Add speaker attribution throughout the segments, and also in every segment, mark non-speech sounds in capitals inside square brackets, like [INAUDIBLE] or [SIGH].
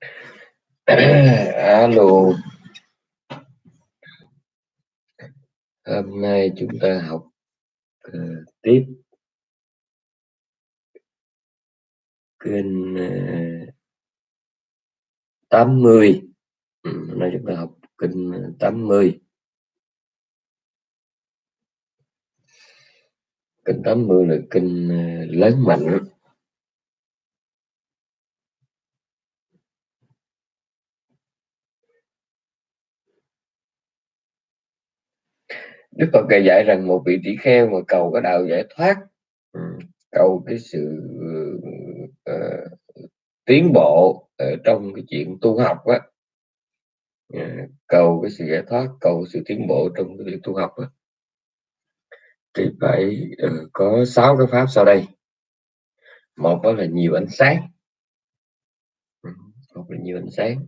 Speaker 1: [COUGHS] Alo. Hôm nay chúng ta học uh, tiếp. Kênh uh, 80 ừ, hôm nay chúng ta học kênh 80 kênh 80 là kênh uh, ờ, lớn mạnh Đức Phật dạy rằng một vị tỷ kheo mà cầu cái đạo giải thoát ừ, cầu cái sự uh, tiến bộ ở trong cái chuyện tu học á uh, cầu cái sự giải thoát cầu sự tiến bộ trong cái việc tu học á thì phải uh, có sáu cái pháp sau đây. Một đó là nhiều ánh sáng. Ừ, một là nhiều ánh sáng.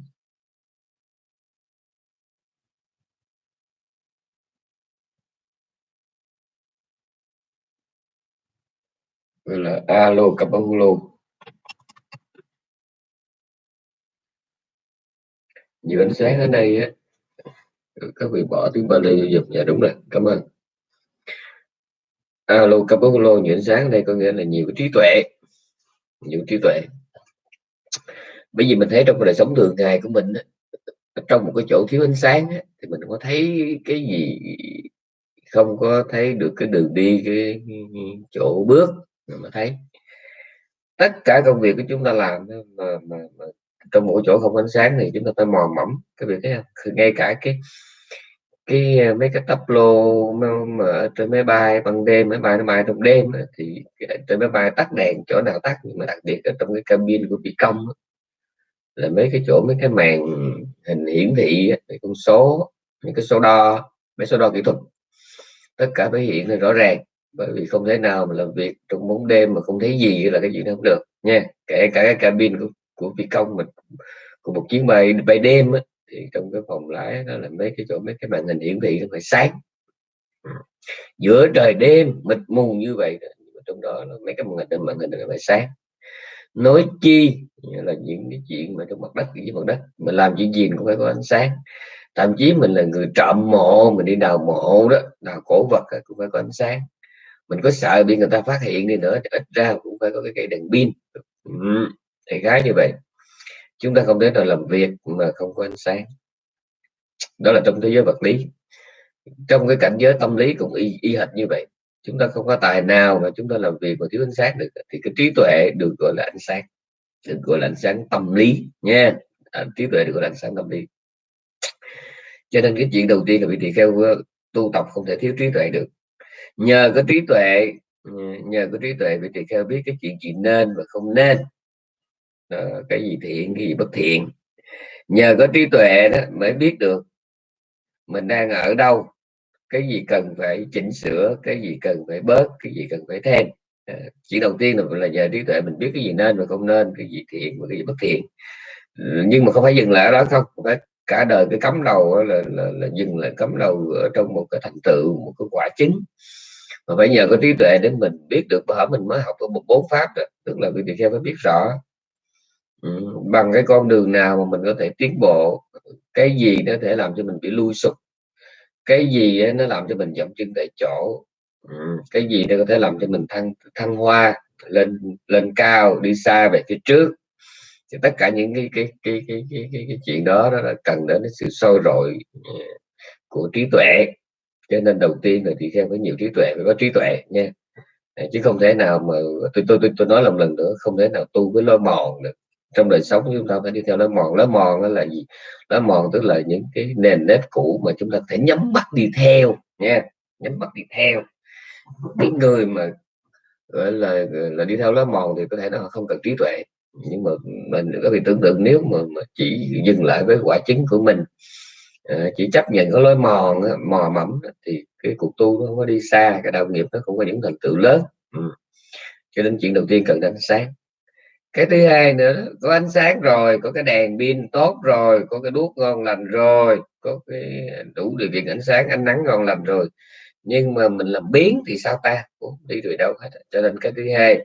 Speaker 1: Gọi là alo capahulo nhiều ánh sáng ở đây á. Các vị bỏ tiếng Bali giúp dạ đúng rồi. Cảm ơn. Alo capahulo nhiều ánh sáng ở đây có nghĩa là nhiều trí tuệ. Nhiều trí tuệ. Bởi vì mình thấy trong đời sống thường ngày của mình trong một cái chỗ thiếu ánh sáng thì mình có thấy cái gì không có thấy được cái đường đi, cái chỗ bước mà thấy tất cả công việc của chúng ta làm mà, mà, mà trong mỗi chỗ không ánh sáng thì chúng ta phải mò mẫm cái việc thấy không? ngay cả cái cái ờ, mấy cái tắp lô mà ở trên máy bay ban đêm máy bay nó bay trong đêm thì trên máy bay tắt đèn chỗ nào tắt nhưng mà đặc biệt ở trong cái cabin của phi công là mấy cái chỗ mấy cái màn hình hiển thị con số những cái số đo mấy số đo kỹ thuật tất cả phải hiện rõ ràng bởi vì không thể nào mà làm việc trong bóng đêm mà không thấy gì là cái chuyện không được nha. Kể cả cái cabin của, của phi công mình của một chuyến bay bay đêm á, thì trong cái phòng lái đó là mấy cái chỗ mấy cái màn hình hiển thị nó phải sáng. Giữa trời đêm mịt mù như vậy trong đó là mấy cái màn hình màn hình nó phải sáng. Nói chi là những cái chuyện mà trong mặt đất dưới mặt đất mình làm chuyện gì cũng phải có ánh sáng. Thậm chí mình là người trộm mộ mình đi đào mộ đó đào cổ vật cũng phải có ánh sáng mình có sợ bị người ta phát hiện đi nữa ít ra cũng phải có cái cây đèn pin. Ừ, thì gái như vậy. Chúng ta không thể nào làm việc mà không có ánh sáng. Đó là trong thế giới vật lý. Trong cái cảnh giới tâm lý cũng y, y hệt như vậy. Chúng ta không có tài nào mà chúng ta làm việc mà thiếu ánh sáng được. Thì cái trí tuệ được gọi là ánh sáng. Được gọi là ánh sáng tâm lý nha. À, trí tuệ được gọi là ánh sáng tâm lý. Cho nên cái chuyện đầu tiên là vị tỳ kheo tu tập không thể thiếu trí tuệ được nhờ có trí tuệ nhờ có trí tuệ vị tỳ kheo biết cái chuyện gì nên và không nên. Đó, cái gì thiện cái gì bất thiện. Nhờ có trí tuệ đó mới biết được mình đang ở đâu cái gì cần phải chỉnh sửa cái gì cần phải bớt cái gì cần phải thêm. À, chỉ đầu tiên là là nhờ trí tuệ mình biết cái gì nên và không nên cái gì thiện và cái gì bất thiện. Nhưng mà không phải dừng lại đó không phải cả đời cái cấm đầu là, là, là dừng lại cấm đầu ở trong một cái thành tựu một cái quả chính mà phải nhờ có trí tuệ để mình biết được bởi mình mới học được một bốn pháp đó. tức là vị theo phải biết rõ ừ, bằng cái con đường nào mà mình có thể tiến bộ cái gì nó thể làm cho mình bị lui sụp cái gì nó làm cho mình dậm chân tại chỗ ừ, cái gì nó có thể làm cho mình thăng thăng hoa lên lên cao đi xa về phía trước thì tất cả những cái cái cái cái cái, cái, cái chuyện đó đó là cần đến sự sôi rồi ừ, của trí tuệ cho nên đầu tiên là thì theo với nhiều trí tuệ phải có trí tuệ nha. Chứ không thể nào mà tôi tôi tôi, tôi nói một lần nữa không thể nào tu với lối mòn được. Trong đời sống chúng ta phải đi theo lối mòn. Lối mòn đó là gì? Lối mòn tức là những cái nền nếp cũ mà chúng ta phải nhắm mắt đi theo nha. Nhắm mắt đi theo. Cái người mà gọi là là đi theo lối mòn thì có thể nó không cần trí tuệ. Nhưng mà mình có thể tưởng tượng nếu mà, mà chỉ dừng lại với quả chứng của mình Ờ, chỉ chấp nhận có lối mòn mò mẫm thì cái cuộc tu nó không có đi xa, cái đạo nghiệp nó không có những thành tựu lớn. Ừ. cho nên chuyện đầu tiên cần ánh sáng. Cái thứ hai nữa, có ánh sáng rồi, có cái đèn pin tốt rồi, có cái đuốc ngon lành rồi, có cái đủ điều kiện ánh sáng, ánh nắng ngon lành rồi. Nhưng mà mình làm biến thì sao ta? Cũng đi rồi đâu hết cho nên cái thứ hai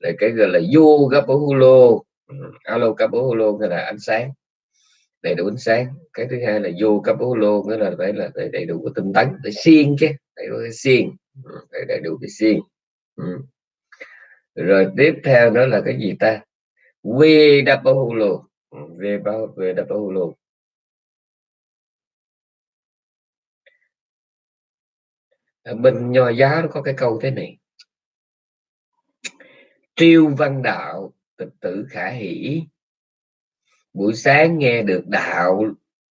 Speaker 1: là cái gọi là yoga gapahulo ừ, alo capolo nghĩa là ánh sáng đầy đủ ánh sáng. Cái thứ hai là vô capolo nghĩa là phải là phải đầy đủ cái tinh tấn, phải xiên chứ, đầy đủ cái xiên ừ, phải đầy đủ cái xiên ừ. rồi tiếp theo đó là cái gì ta? Về dapahulo về bao về dapahulo bên nho giáo nó có cái câu thế này. Triêu văn đạo, tịch tử khả hỷ buổi sáng nghe được đạo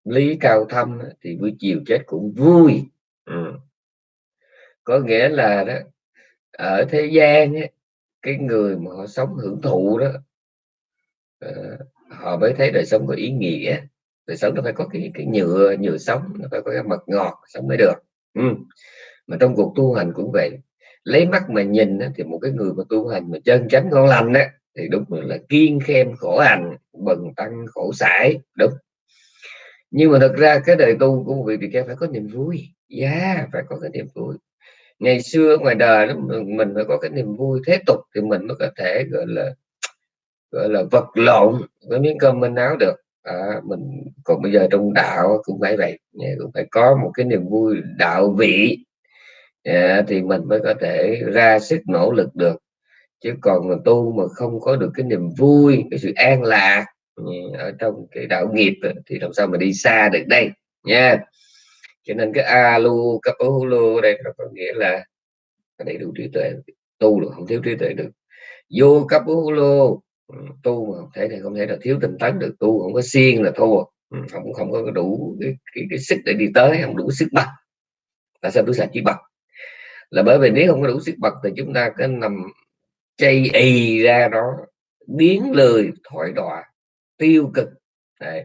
Speaker 1: lý cao thâm thì buổi chiều chết cũng vui ừ. có nghĩa là đó ở thế gian ấy, cái người mà họ sống hưởng thụ đó uh, họ mới thấy đời sống có ý nghĩa đời sống nó phải có cái cái nhựa nhựa sống nó phải có cái mật ngọt sống mới được ừ. mà trong cuộc tu hành cũng vậy lấy mắt mà nhìn thì một cái người mà tu hành mà chân chánh ngon lành á thì đúng là kiên khem khổ hành bần tăng khổ sải đúng. Nhưng mà thật ra cái đời tu của một vị tỳ kheo phải có niềm vui. Yeah, phải có cái niềm vui. Ngày xưa ngoài đời đó, mình phải có cái niềm vui thế tục thì mình mới có thể gọi là gọi là vật lộn với miếng cơm manh áo được. À, mình còn bây giờ trong đạo cũng phải vậy dạ, cũng phải có một cái niềm vui đạo vị. À, thì mình mới có thể ra sức nỗ lực được chứ còn mà tu mà không có được cái niềm vui cái sự an lạc ở trong cái đạo nghiệp thì làm sao mà đi xa được đây nha cho nên cái alu kapahulu đây nó có nghĩa là đầy đủ trí tuệ. Tu được không thiếu trí tuệ được. Vô cấp ừ, tu mà không thể thì không thể là thiếu tinh tấn được. Tu không có xiên là thua. Ừ, không không có đủ cái, cái, cái sức để đi tới không đủ sức bật. Tại sao tôi sạch chỉ bật? Là bởi vì nếu không có đủ sức bật thì chúng ta cứ nằm chây ì ra đó biến lười thoại đọa tiêu cực. Đấy.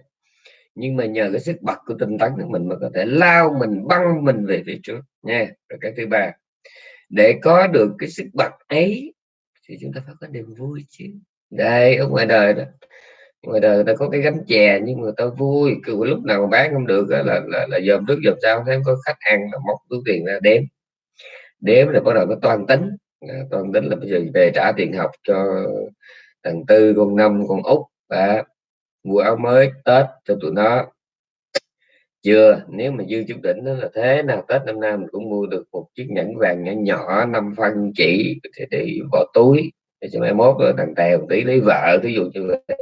Speaker 1: nhưng mà nhờ cái sức bật của tinh tấn của mình mà có thể lao mình băng mình về phía trước nha. Rồi cái thứ ba để có được cái sức bật ấy thì chúng ta phải có niềm vui chứ. Đây ở ngoài đời đó ngoài đời ta có cái gánh chè nhưng người ta vui cứ lúc nào mà bán không được là là, là, là dòm trước dòm sau thấy có khách ăn là móc túi tiền ra đếm. Đếm là bắt đầu nó toàn tính. Ờ, tôi toàn tính là bây giờ về trả tiền học cho thằng tư con năm con út. Và mua áo mới tết cho tụi nó. Chưa nếu mà dư chút đỉnh đó là thế nào tết năm nay mình cũng mua được một chiếc nhẫn vàng nhỏ nhỏ năm phân chỉ để, để bỏ túi. Để cho mai mốt rồi thằng tèo tí lấy vợ thí dụ như vậy.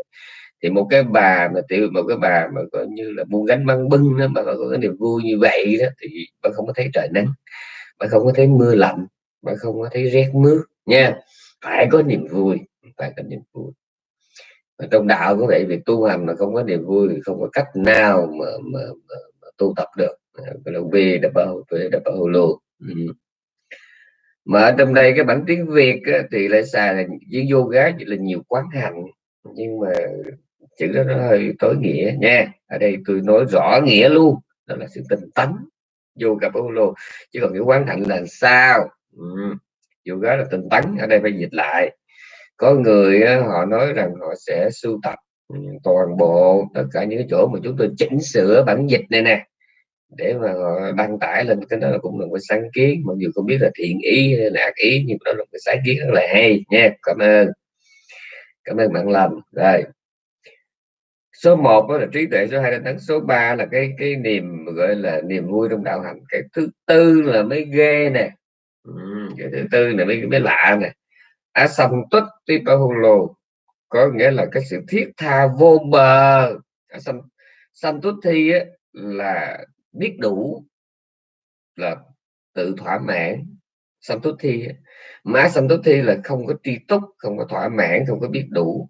Speaker 1: Thì một cái bà mà tiểu một cái bà mà coi như là buôn gánh băng bưng đó mà có cái niềm vui như vậy đó thì bà không có thấy trời nắng bà không có thấy mưa lạnh bà không có thấy rét mướt nha. Phải có niềm vui phải có niềm vui. Và trong đạo có vậy việc tu hành mà không có niềm vui thì không có cách nào mà, mà, mà, mà tu tập được. Là về đã bao về đã bao lô. Ừ. Mà ở trong đây cái bản tiếng việt á, thì lại xài là với yoga chỉ là nhiều quán hành nhưng mà chữ đó nó hơi tối nghĩa nha. Ở đây tôi nói rõ nghĩa luôn đó là sự tinh tấn yoga lô. Chứ còn cái quán hạnh là sao? Ừ. yoga là tinh tấn, ở đây phải dịch lại. Có người họ nói rằng họ sẽ sưu tập toàn bộ, tất cả những cái chỗ mà chúng tôi chỉnh sửa bản dịch này nè, để mà họ đăng tải lên, cái đó là cũng là một sáng kiến. Mặc dù không biết là thiện ý hay là ác ý, nhưng đó là một cái sáng kiến rất là hay nha. Cảm ơn. Cảm ơn bạn làm rồi. Số 1 đó là trí tuệ số 2 là tấn số 3 là cái cái niềm, gọi là, niềm vui trong đạo hành cái thứ tư là mới ghê nè ừ, cái thứ tư là mới mới lạ nè. Asamtut tipahulo có nghĩa là cái sự thiết tha vô bờ. Asam, samtut thi á, là biết đủ là tự thỏa mãn. Samtut thi má samtut thi là không có tri túc không có thỏa mãn không có biết đủ.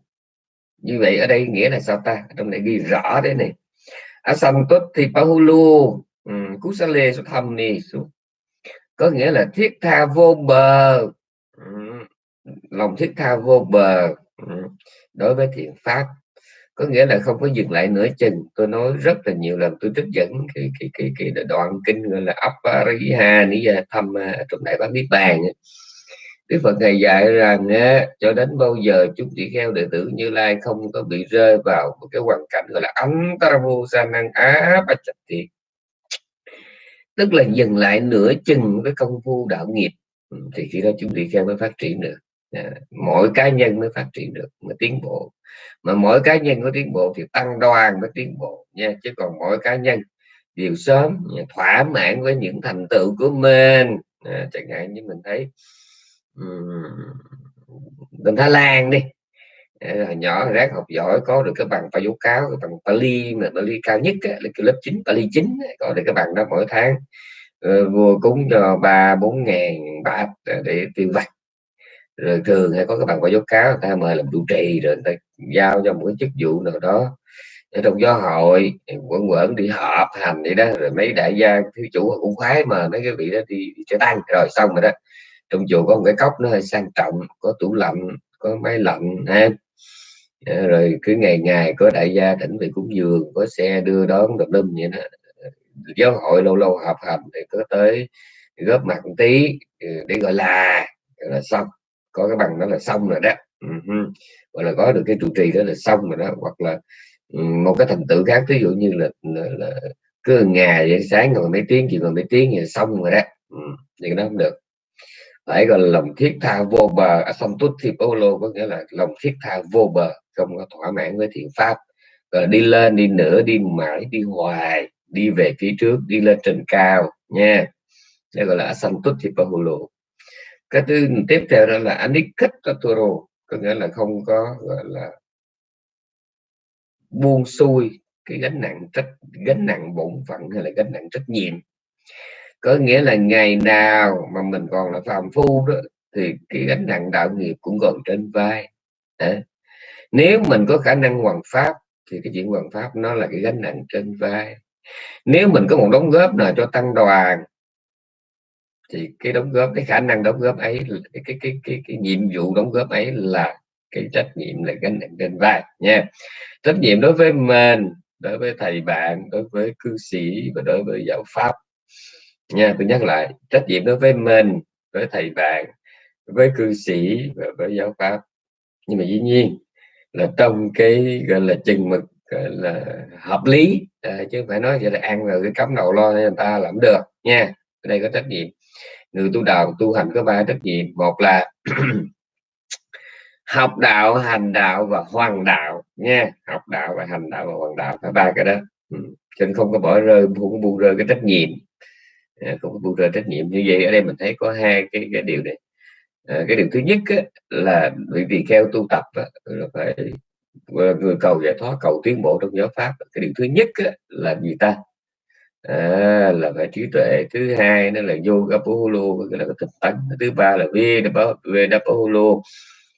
Speaker 1: Như vậy ở đây nghĩa là sao ta? Trong này ghi rõ đấy này asantut thì pahulu kusale xuất ni có nghĩa là thiết tha vô bờ. Ừ. Lòng thiết tha vô bờ. Ừ. Đối với thiện pháp. Có nghĩa là không có dừng lại nửa chừng. Tôi nói rất là nhiều lần tôi trích dẫn cái cái cái, cái đoạn kinh gọi là Apariha Niya thăm trong đại bát niết bàn Đức Phật ngày dạy rằng á, cho đến bao giờ chúng tỷ kheo đệ tử Như Lai không có bị rơi vào một cái hoàn cảnh gọi là ấn taravu sanang á bạch thiệt tức là dừng lại nửa chừng cái công phu đạo nghiệp. Ừ, thì khi đó chúng tỷ kheo mới phát triển được. À, mỗi cá nhân mới phát triển được mới tiến bộ. Mà mỗi cá nhân có tiến bộ thì tăng đoàn mới tiến bộ nha. Chứ còn mỗi cá nhân đều sớm thỏa mãn với những thành tựu của mình. À, chẳng hạn như mình thấy bên Thái Lan đi hồi nhỏ rác học giỏi có được cái bằng báo cáo cái bằng Pali mà Pali cao nhất là cái lớp 9 Pali 9 có được cái bằng đó mỗi tháng. Ờ, Vừa cúng cho ba bốn ngàn bát để tiêu vặt. Rồi thường hay có cái bằng báo cáo người ta mời làm trụ trì rồi người ta giao cho một cái chức vụ nào đó. Ở trong giáo hội quẩn quẩn đi họp hành vậy đó rồi mấy đại gia thứ chủ cũng khoái mà mấy cái vị đó đi, đi trở tăng rồi xong rồi đó. Trong chùa có một cái cốc nó hơi sang trọng có tủ lạnh có máy lạnh ha. Ờ, rồi cứ ngày ngày có đại gia thỉnh về cúng dường có xe đưa đón đập đâm vậy đó. Giáo hội lâu lâu họp hành thì có tới góp mặt một tí ừ, để gọi là là xong. Có cái bằng đó là xong rồi đó. Uh-huh. gọi là có được cái trụ trì đó là xong rồi đó. Hoặc là ừ, một cái thành tựu khác ví dụ như là, là, là cứ ngày vậy sáng ngồi mấy tiếng chiều ngồi mấy tiếng thì xong rồi đó. Ừ, thì nó không được. Phải gọi là lòng thiết tha vô bờ. À, xong tốt thì polo có nghĩa là lòng thiết tha vô bờ không có thỏa mãn với thiện pháp. Rồi đi lên, đi nữa đi mãi, đi hoài, đi về phía trước, đi lên trên cao, nha. Đây gọi là asantutipahulu cái thứ tiếp theo đó là anikattaturo có nghĩa là không có, gọi là buông xuôi cái gánh nặng trách, gánh nặng bổn phận hay là gánh nặng trách nhiệm. Có nghĩa là ngày nào mà mình còn là phàm phu đó, thì cái gánh nặng đạo nghiệp cũng còn trên vai. À nếu mình có khả năng hoàn pháp thì cái chuyện hoàn pháp nó là cái gánh nặng trên vai. Nếu mình có một đóng góp nào cho tăng đoàn thì cái đóng góp cái khả năng đóng góp ấy cái cái cái cái, cái nhiệm vụ đóng góp ấy là cái trách nhiệm là gánh nặng trên vai nha. Trách nhiệm đối với mình đối với thầy bạn đối với cư sĩ và đối với giáo pháp nha. Tôi nhắc lại trách nhiệm đối với mình với thầy bạn với cư sĩ và với giáo pháp. Nhưng mà dĩ nhiên là trong cái gọi là chừng mực gọi là hợp lý. À, chứ không phải nói vậy là ăn rồi cái cắm đầu lo người ta làm được nha. Ở đây có trách nhiệm. Người tu đạo tu hành có ba trách nhiệm. Một là [CLEARS THROAT] học đạo hành đạo và hoàng đạo nha. Học đạo và hành đạo và hoàng đạo phải ba cái đó. Ừ. cho nên không có bỏ rơi không buông rơi cái trách nhiệm. À, không có buông rơi trách nhiệm. Như vậy ở đây mình thấy có hai cái cái điều này à, cái điều thứ nhất á, là vì vì theo tu tập á, là phải ờ, người cầu giải thoát cầu tiến bộ trong giáo pháp. Cái điều thứ nhất á, là gì ta? À, là phải trí tuệ. Thứ hai nó là yoga poholo là cái tánh. Thứ ba là vedapaholo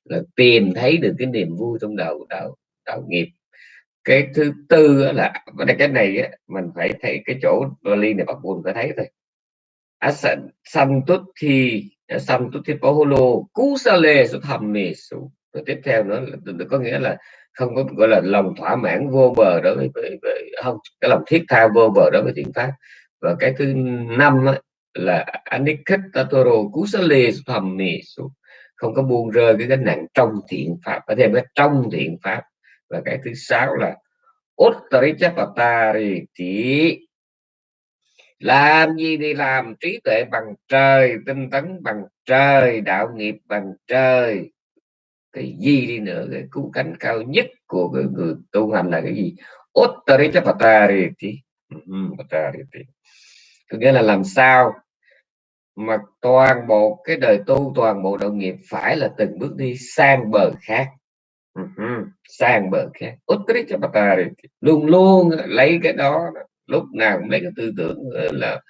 Speaker 1: là tìm thấy được cái niềm vui trong đầu đạo đạo nghiệp. Cái thứ tư là cái này á, mình phải thấy cái chỗ Bali này bắt buồn phải thấy thôi. Asan thi thì santut thì poholo kusale suthamme su và tiếp theo nữa là có nghĩa là không có gọi là lòng thỏa mãn vô bờ đối với, với, với không cái lòng thiết tha vô bờ đối với thiện pháp. Và cái thứ năm á, là anikattatoro kusale suthamme su không có buông rơi cái gánh nặng trong thiện pháp và thêm cái trong thiện pháp. Và cái thứ sáu là uttarichapatari làm gì thì làm, trí tuệ bằng trời, tinh tấn bằng trời, đạo nghiệp bằng trời. Cái gì đi nữa, cái cứu cánh cao nhất của cái người tu hành là cái gì? Uttarichapatariti ừ, có nghĩa là làm sao mà toàn bộ cái đời tu, toàn bộ đạo nghiệp phải là từng bước đi sang bờ khác. Ừ, ừ, sang bờ khác. Luôn luôn lấy cái đó lúc nào cũng lấy cái tư tưởng ờ, là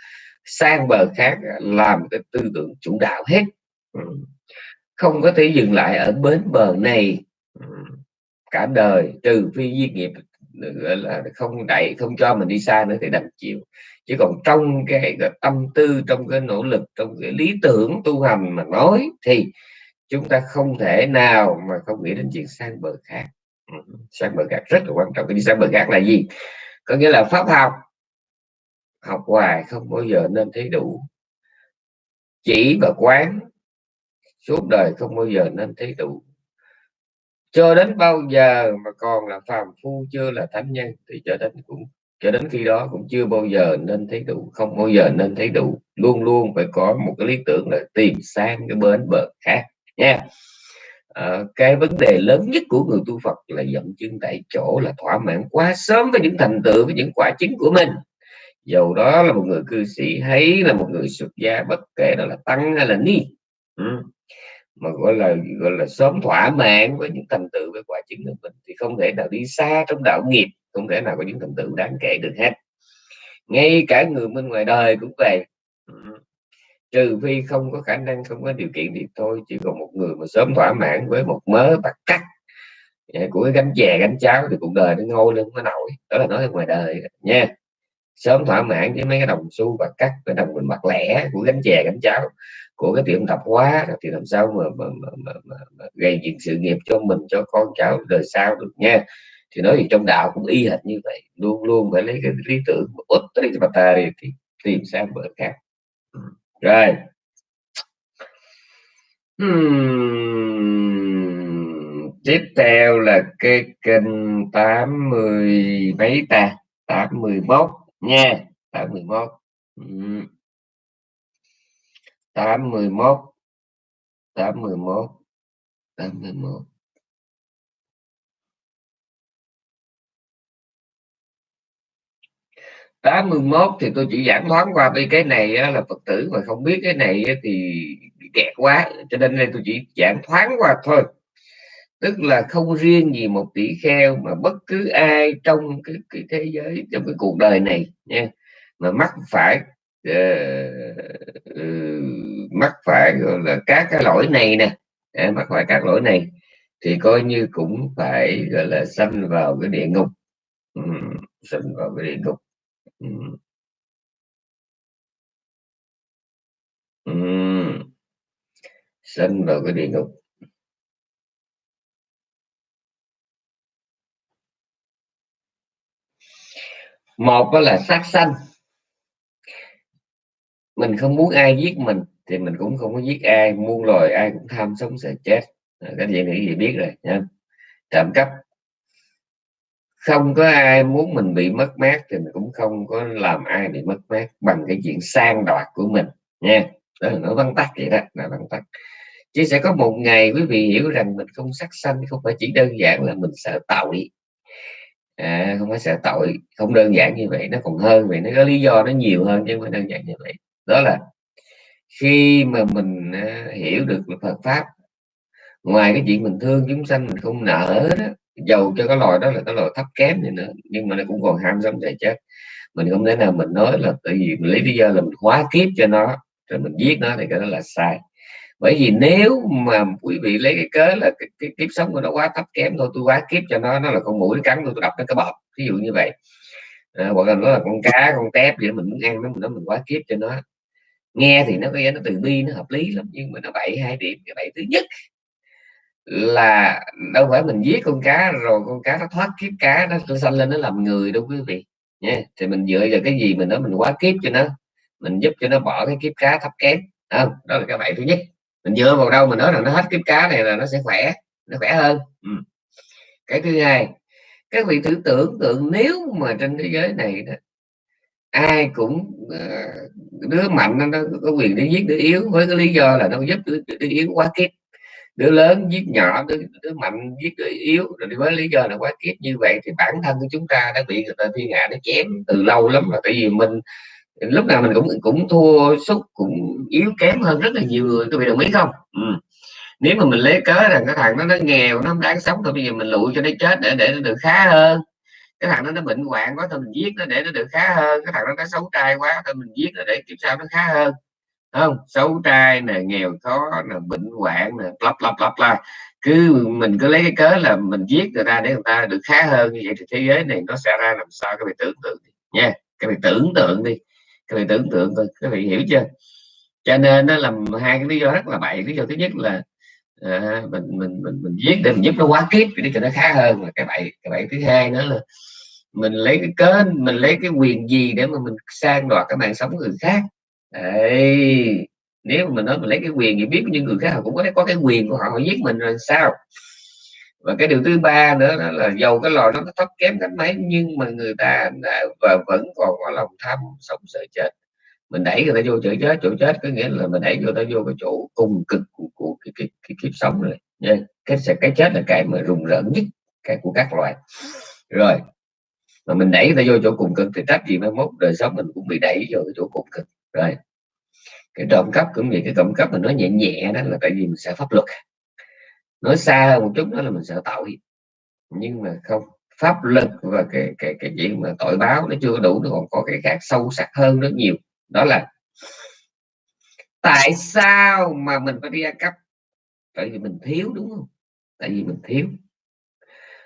Speaker 1: sang bờ khác ờ, làm cái tư tưởng chủ đạo hết. Ừ. Không có thể dừng lại ở bến bờ này. Ừ. Cả đời trừ phi duy nghiệp là không đẩy không cho mình đi xa nữa thì đành chịu. Chứ còn trong cái, cái tâm tư trong cái nỗ lực trong cái lý tưởng tu hành mà nói thì chúng ta không thể nào mà không nghĩ đến chuyện sang bờ khác. Ừ, sang bờ khác rất là quan trọng. Cái đi sang bờ khác là gì? Có nghĩa là pháp học học hoài không bao giờ nên thấy đủ. Chỉ và quán suốt đời không bao giờ nên thấy đủ. Cho đến bao giờ mà còn là phàm phu chưa là thánh nhân thì cho đến cũng cho đến khi đó cũng chưa bao giờ nên thấy đủ không bao giờ nên thấy đủ. Luôn luôn phải có một cái lý tưởng là tìm sang cái bến bờ khác nha. À, cái vấn đề lớn nhất của người tu Phật là dẫn chứng tại chỗ là thỏa mãn quá sớm với những thành tựu với những quả chính của mình dầu đó là một người cư sĩ, hay là một người xuất gia, bất kể đó là tăng hay là ni ừ. mà gọi là gọi là sớm thỏa mãn với những thành tựu với quả chứng của mình, thì không thể nào đi xa trong đạo nghiệp, không thể nào có những thành tựu đáng kể được hết ngay cả người bên ngoài đời cũng vậy ừ. trừ phi không có khả năng, không có điều kiện thì thôi, chỉ còn một người mà sớm thỏa mãn với một mớ bạc cắt của cái gánh chè, gánh cháo thì cuộc đời nó ngôi lên nó nổi, đó là nói ở ngoài đời nha sớm thỏa mãn với mấy cái đồng xu và cắt cái đồng mình mặt lẻ của gánh chè gánh cháo của cái tiệm tạp hóa. Thì làm sao mà, mà, mà, mà, mà, mà gây dựng sự nghiệp cho mình cho con cháu đời sau được nha. Thì nói thì trong đạo cũng y hệt như vậy luôn luôn phải lấy cái lý tưởng út tới cái tài thì tìm sang bờ khác. Rồi. Hmm. tiếp theo là cái kênh 80 mấy ta? 81 nha tám mười một tám mười một tám mười một tám mười một tám mươi mốt thì tôi chỉ giảng thoáng qua vì cái này á, là phật tử mà không biết cái này á, thì kẹt quá cho nên đây tôi chỉ giảng thoáng qua thôi tức là không riêng gì một tỷ kheo mà bất cứ ai trong cái, cái thế giới trong cái cuộc đời này nha mà mắc phải uh, mắc phải gọi là các cái lỗi này nè à, mắc phải các lỗi này thì coi như cũng phải gọi là xâm vào cái địa ngục ừ, xâm vào cái địa ngục ừ. Ừ. xâm vào cái địa ngục một đó là sát sanh. Mình không muốn ai giết mình thì mình cũng không có giết ai, muôn loài ai cũng tham sống sợ chết. À, cái gì nghĩ gì biết rồi nha trộm cắp. Không có ai muốn mình bị mất mát thì mình cũng không có làm ai bị mất mát bằng cái chuyện sang đoạt của mình nha đó là nó vắn tắt vậy đó, là vắn tắt. Chứ sẽ có một ngày quý vị hiểu rằng mình không sát sanh không phải chỉ đơn giản là mình sợ tội à, không có sợ tội không đơn giản như vậy nó còn hơn vậy nó có lý do nó nhiều hơn chứ không phải đơn giản như vậy. Đó là khi mà mình uh, hiểu được Phật pháp ngoài cái chuyện mình thương chúng sanh mình không nợ đó dầu cho cái loài đó là cái loài thấp kém này nữa nhưng mà nó cũng còn ham sống chạy chết. Mình không thể nào mình nói là tại vì mình lấy lý do là mình hóa kiếp cho nó rồi mình giết nó thì cái đó là sai bởi vì nếu mà quý vị lấy cái cớ là cái, cái kiếp sống của nó quá thấp kém thôi tôi quá kiếp cho nó nó là con mũi cắn tôi tôi đập nó cái bọt ví dụ như vậy. À, hoặc là nó là con cá con tép vậy mình muốn ăn nó mình nó mình quá kiếp cho nó. Nghe thì nó có nó từ bi nó hợp lý lắm nhưng mà nó bậy hai điểm. Cái bậy thứ nhất là đâu phải mình giết con cá rồi con cá nó thoát kiếp cá nó sanh lên nó làm người đâu quý vị. Nha thì mình dựa vào cái gì mình nói mình quá kiếp cho nó mình giúp cho nó bỏ cái kiếp cá thấp kém. Không đó là cái bậy thứ nhất mình dựa vào đâu mình nói rằng nó hết kiếp cá này là nó sẽ khỏe nó khỏe hơn. Ừ. cái thứ hai các vị thử tưởng tượng nếu mà trên thế giới này đó, ai cũng uh, đứa mạnh nó, có quyền để giết đứa yếu với cái lý do là nó giúp đứa, đứa yếu quá kiếp. Đứa lớn giết nhỏ đứa, đứa mạnh giết đứa yếu rồi với lý do là quá kiếp. Như vậy thì bản thân của chúng ta đã bị người ta thiên hạ nó chém từ lâu lắm rồi. Tại vì mình lúc nào mình cũng cũng thua sút, cũng yếu kém hơn rất là nhiều người, các vị đồng ý không? Ừ. nếu mà mình lấy cớ rằng cái thằng nó nó nghèo, nó không đáng sống, thôi bây giờ mình lụi cho nó chết để để nó được khá hơn. Cái thằng nó nó bệnh hoạn quá, thôi mình giết nó để nó được khá hơn. Cái thằng nó nó xấu trai quá, thôi mình giết nó để kiếp sau nó khá hơn. Không, xấu trai nè, nghèo khó nè, bệnh hoạn nè lắp lắp lắp la cứ mình cứ lấy cái cớ là mình giết người ta để người ta được khá hơn như vậy thì thế giới này nó sẽ ra làm sao? Các vị tưởng tượng nha, các vị tưởng tượng đi các vị tưởng tượng thôi các vị hiểu chưa? Cho nên nó làm hai cái lý do rất là bậy. Lý do thứ nhất là à, mình mình mình mình giết để mình giúp nó quá kiếp để cho nó khá hơn. Là cái bậy cái bậy thứ hai nữa là mình lấy cái cớ mình lấy cái quyền gì để mà mình sang đoạt cái mạng sống của người khác. Đấy. nếu mà mình nói mình lấy cái quyền thì biết những người khác họ cũng có có cái quyền của họ họ giết mình rồi sao? Và cái điều thứ ba nữa đó là dầu cái lò nó thấp kém cách mấy nhưng mà người ta đã và vẫn còn có lòng tham sống sợ chết. Mình đẩy người ta vô chỗ chết chỗ chết có nghĩa là mình đẩy người ta vô cái chỗ cùng cực của, của cái, cái, cái kiếp sống rồi nha cái cái chết là cái mà rùng rợn nhất cái của các loài. Rồi mà mình đẩy người ta vô chỗ cùng cực thì trách gì mai mốt đời sống mình cũng bị đẩy vô cái chỗ cùng cực. Rồi cái trộm cắp cũng vậy cái trộm cắp mình nói nhẹ nhẹ đó là tại vì mình sợ pháp luật nói xa một chút đó là mình sợ tội. Nhưng mà không pháp luật và cái cái cái chuyện mà tội báo nó chưa đủ nó còn có cái khác sâu sắc hơn rất nhiều. Đó là tại sao mà mình phải đi ăn cắp tại vì mình thiếu đúng không? Tại vì mình thiếu.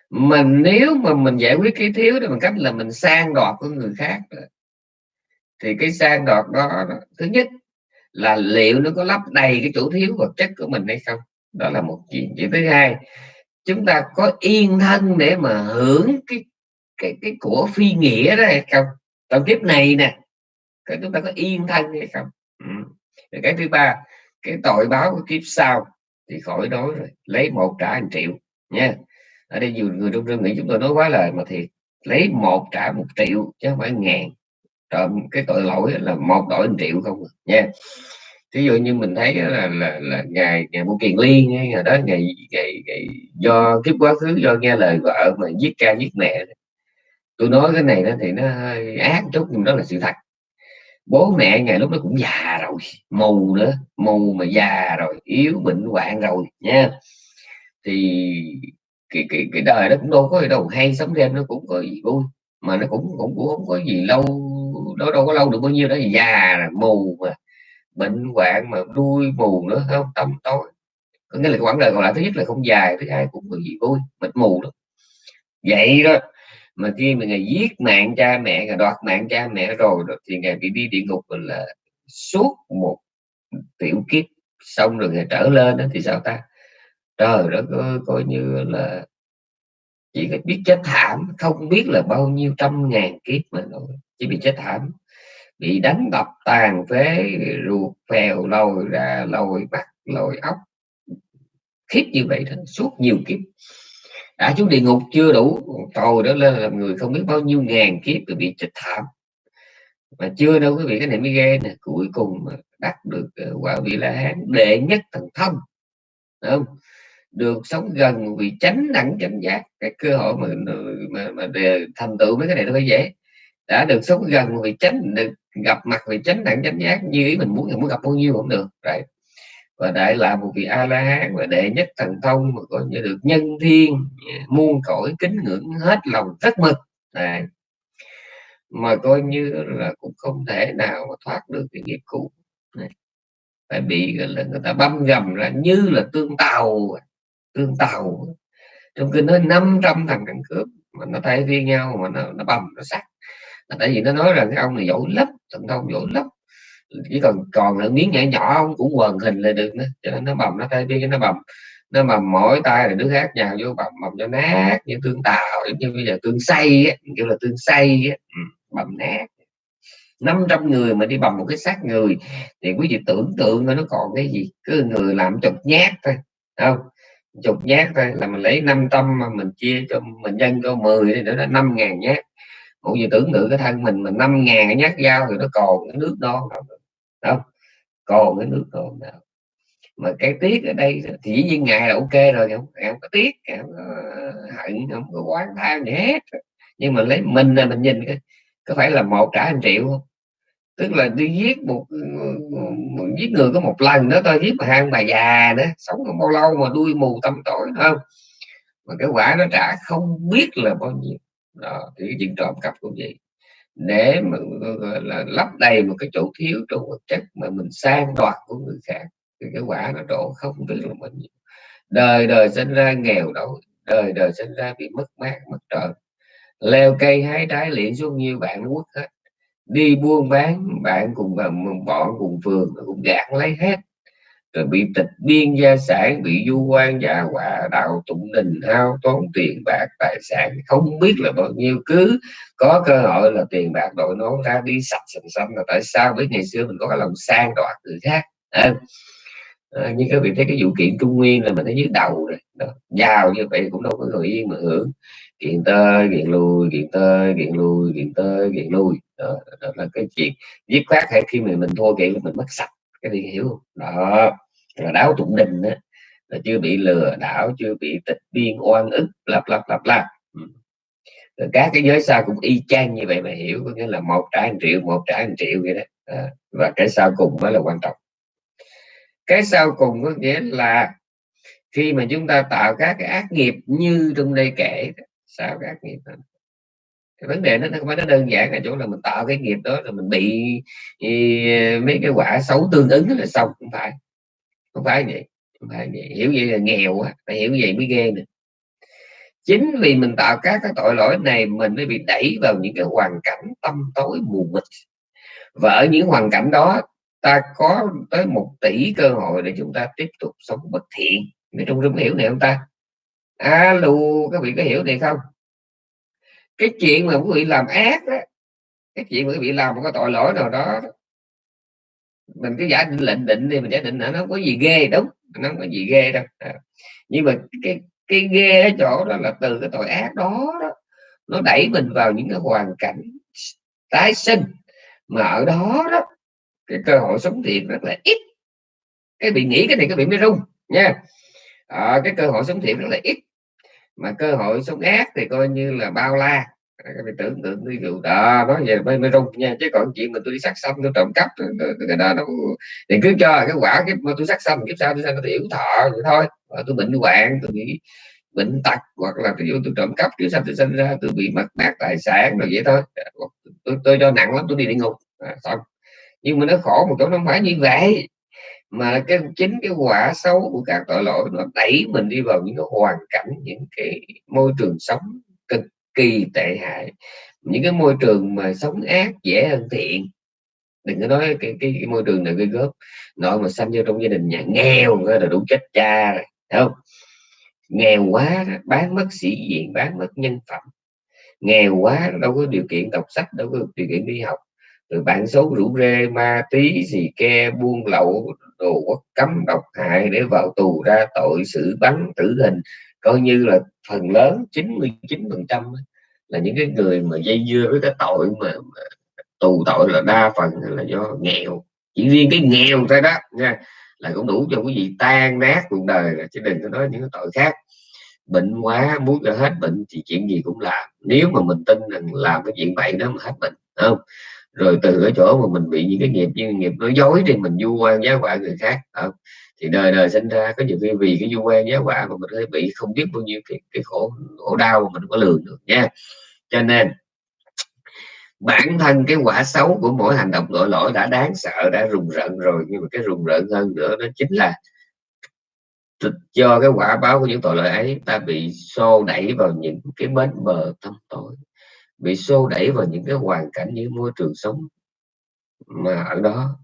Speaker 1: Mà nếu mà mình giải quyết cái thiếu đó bằng cách là mình sang đoạt của người khác thì cái sang đoạt đó, đó thứ nhất là liệu nó có lấp đầy cái chỗ thiếu vật chất của mình hay không? Đó là một chuyện chuyện thứ hai chúng ta có yên thân để mà hưởng cái cái cái của phi nghĩa đó hay không? Trong kiếp này nè, cái chúng ta có yên thân hay không? Ừ. cái thứ ba, cái tội báo của kiếp sau thì khỏi nói rồi, lấy một trả một triệu, nha. Ở đây nhiều người trong rừng nghĩ chúng tôi nói quá lời mà thiệt, lấy một trả một triệu chứ không phải ngàn. Trộm cái tội lỗi là một đổi một triệu không à, nha ví dụ như mình thấy là là, là ngày ngày một kiền liên ngày đó ngày, ngày, ngày do kiếp quá khứ do nghe lời vợ mà giết cha giết mẹ. Tôi nói cái này đó thì nó hơi ác chút nhưng đó là sự thật. Bố mẹ ngày lúc đó cũng già rồi mù nữa mù mà già rồi yếu bệnh hoạn rồi nha. Thì cái, cái, cái đời đó cũng đâu có gì đâu hay sống đêm nó cũng có gì vui mà nó cũng cũng, cũng không có gì lâu đó đâu có lâu được bao nhiêu đó già mù mà bệnh hoạn mà đuôi mù nữa không tâm tối. Có nghĩa là quãng đời còn lại thứ nhất là không dài thứ hai cũng gì vui mịt mù đó vậy đó mà khi mà người giết mạng cha mẹ người đoạt mạng cha mẹ rồi, đó, thì ngày bị đi địa ngục là suốt một tiểu kiếp. Xong rồi người trở lên đó thì sao ta? Trời đó coi, coi như là chỉ biết chết thảm không biết là bao nhiêu trăm ngàn kiếp mà nó chỉ bị chết thảm bị đánh đập tàn phế ruột phèo lồi ra lồi mắt lồi ốc. Khiếp như vậy đó suốt nhiều kiếp. Đã xuống địa ngục chưa đủ tồi đó lên là người không biết bao nhiêu ngàn kiếp rồi bị trịch thảm. Mà chưa đâu quý vị cái này mới ghê nè. Cuối cùng đắc được ờ, quả vị la hán đệ nhất thần thông. Không? Được sống gần vì tránh đẳng chánh giác. Cái cơ hội mà mà, mà để thành tựu mấy cái này nó phải dễ đã được sống gần vì tránh được gặp mặt vì tránh đẳng chánh giác như ý mình muốn thì muốn gặp bao nhiêu cũng được đấy và đại là một vị a la hán và đệ nhất thần thông mà coi như được nhân thiên muôn cõi kính ngưỡng hết lòng rất mực này mà coi như là cũng không thể nào mà thoát được cái nghiệp cũ này. phải bị là người ta băm gầm ra như là tương tàu tương tàu. Trong kinh nói 500 thằng cặn cướp mà nó thay phiên nhau mà nó, nó bầm nó sắc tại vì nó nói rằng cái ông này giỏi lắm thần thông giỏi lắm. Chỉ còn còn là miếng nhỏ nhỏ ông cũng quần hình là được nữa. Cho nên nó bầm, nó tay cái nó bầm. Nó bầm mỗi tay là đứa khác nhào vô bầm bầm cho nát như tương tạo giống như bây giờ tương say ấy kiểu là tương say ừ, bầm nát. 500 người mà đi bầm một cái xác người, thì quý vị tưởng tượng nó còn cái gì. Cứ người làm chục nhát thôi không? Chục nhát thôi, là mình lấy 500 mà mình chia cho mình nhân cho 10 thì nữa là 5 ngàn nhát cũng như tưởng tượng cái thân mình mà năm ngàn nhát dao thì nó còn cái nước non không còn cái nước còn nào mà cái tiếc ở đây thì dĩ nhiên ngài là ok rồi không em có tiếc em có ờ, hận không có quán tham gì hết. Nhưng mà lấy mình là mình nhìn cái có phải là một trả một triệu không? Tức là đi giết một, ờ, một giết người có một lần đó tôi giết mà hai bà già nữa sống không bao lâu mà đuôi mù tâm tối không? Mà cái quả nó trả không biết là bao nhiêu đó thì cái chuyện trộm cắp cũng vậy. Để mà gọi là lấp đầy một cái chỗ thiếu trong vật chất mà mình sang đoạt của người khác, thì cái quả nó đổ không biết là mình đời đời sinh ra nghèo đói, đời đời sinh ra bị mất mát, mất trời. Leo cây hái trái liền xuống nhiều bạn nó quất hết. Đi buôn bán, bạn cùng ờ, bọn cùng phường cũng gạt lấy hết rồi bị tịch biên gia sản bị du quan giả họa đạo tụng đình hao tốn tiền bạc tài sản không biết là bao nhiêu. Cứ có cơ hội là tiền bạc đội nón ra đi sạch sành xanh là tại sao? Với ngày xưa mình có cái lòng sang đoạt người khác. À, à, như các vị thấy cái vụ kiện trung nguyên là mình thấy dưới đầu rồi. Đó. giàu như vậy cũng đâu có người yên mà hưởng. Kiện tơi kiện lui kiện tơi kiện lui kiện tơi kiện lui. Đó, đó là cái chuyện. Giết khoát hay khi mà mình thua kiện mình mất sạch cái gì hiểu. Không đó là đáo tụng đình đó là chưa bị lừa đảo chưa bị tịch biên oan ức lặp lặp lặp lặp rồi các cái giới sau cũng y chang như vậy mà hiểu có nghĩa là một trả một triệu một trả một triệu vậy đó. À, và cái sau cùng mới là quan trọng. Cái sau cùng có nghĩa là khi mà chúng ta tạo các cái ác nghiệp như trong đây kể sao các nghiệp đó? Cái vấn đề nó không phải nó đơn giản ở chỗ là mình tạo cái nghiệp đó là mình bị ý, mấy cái quả xấu tương ứng là xong không phải. Không phải vậy không phải vậy. Hiểu vậy là nghèo quá phải hiểu vậy mới ghê nữa. Chính vì mình tạo các cái tội lỗi này mình mới bị đẩy vào những cái hoàn cảnh tâm tối mù mịt. Và ở những hoàn cảnh đó ta có tới một tỷ cơ hội để chúng ta tiếp tục sống bất thiện. Người trong rung hiểu này không ta? Alo các vị có hiểu này không? Cái chuyện mà quý vị làm ác đó cái chuyện mà quý vị làm một cái tội lỗi nào đó mình cứ giả định lệnh định đi mình giả định là nó có gì ghê đúng nó không có gì ghê đâu. À. nhưng mà cái cái ghê ở chỗ đó là từ cái tội ác đó, đó nó đẩy mình vào những cái hoàn cảnh tái sinh. Mà ở đó đó cái cơ hội sống thiện rất là ít. Cái bị nghĩ cái này cái bị mới rung nha. À, cái cơ hội sống thiện rất là ít mà cơ hội sống ác thì coi như là bao la. Các bạn tưởng tượng ví dụ đó nói về mới, mới rung nha. Chứ còn chuyện mà tôi đi sát xong tôi trộm cắp cái đó nó thì cứ cho cái quả cái mà tôi sát xong kiếp sau tôi sang tôi tiểu thọ vậy thôi. Mà tôi bệnh hoạn tôi bị bệnh tật hoặc là ví dụ tôi trộm cắp kiểu sao tôi sinh ra tôi bị mất mát tài sản rồi vậy thôi. Tôi, tôi cho nặng lắm tôi đi địa ngục. À, xong. Nhưng mà nó khổ một chỗ nó không phải như vậy mà cái chính cái quả xấu của các tội lỗi nó đẩy mình đi vào những cái hoàn cảnh những cái môi trường sống cực kỳ tệ hại. Những cái môi trường mà sống ác dễ hơn thiện. Đừng có nói cái, cái, cái môi trường này gây góp nội mà sanh vô trong gia đình nhà nghèo là đủ chết cha rồi không? Nghèo quá bán mất sĩ diện bán mất nhân phẩm. Nghèo quá đâu có điều kiện đọc sách đâu có điều kiện đi học rồi bạn xấu rủ rê ma tí gì ke buôn lậu đồ quốc cấm độc hại để vào tù ra tội xử bắn tử hình. Coi như là phần lớn 99 phần trăm là những cái người mà dây dưa với cái tội mà, mà tù tội là đa phần là do nghèo. Chỉ riêng cái nghèo thôi đó nha là cũng đủ cho quý vị tan nát cuộc đời chứ đừng có nói những cái tội khác. Bệnh quá muốn cho hết bệnh thì chuyện gì cũng làm. Nếu mà mình tin rằng làm cái chuyện vậy đó mà hết bệnh không? Rồi từ cái chỗ mà mình bị những cái nghiệp như nghiệp nói dối thì mình du quan giá họa người khác. À, thì đời đời sinh ra có nhiều khi vì cái du quan giá họa mà mình hơi bị không biết bao nhiêu cái, cái khổ khổ đau mà mình có lường được nha. Cho nên bản thân cái quả xấu của mỗi hành động tội lỗi đã đáng sợ đã rùng rợn rồi nhưng mà cái rùng rợn hơn nữa đó chính là do cái quả báo của những tội lỗi ấy ta bị xô đẩy vào những cái bến bờ tâm tối bị xô đẩy vào những cái hoàn cảnh những môi trường sống mà ở đó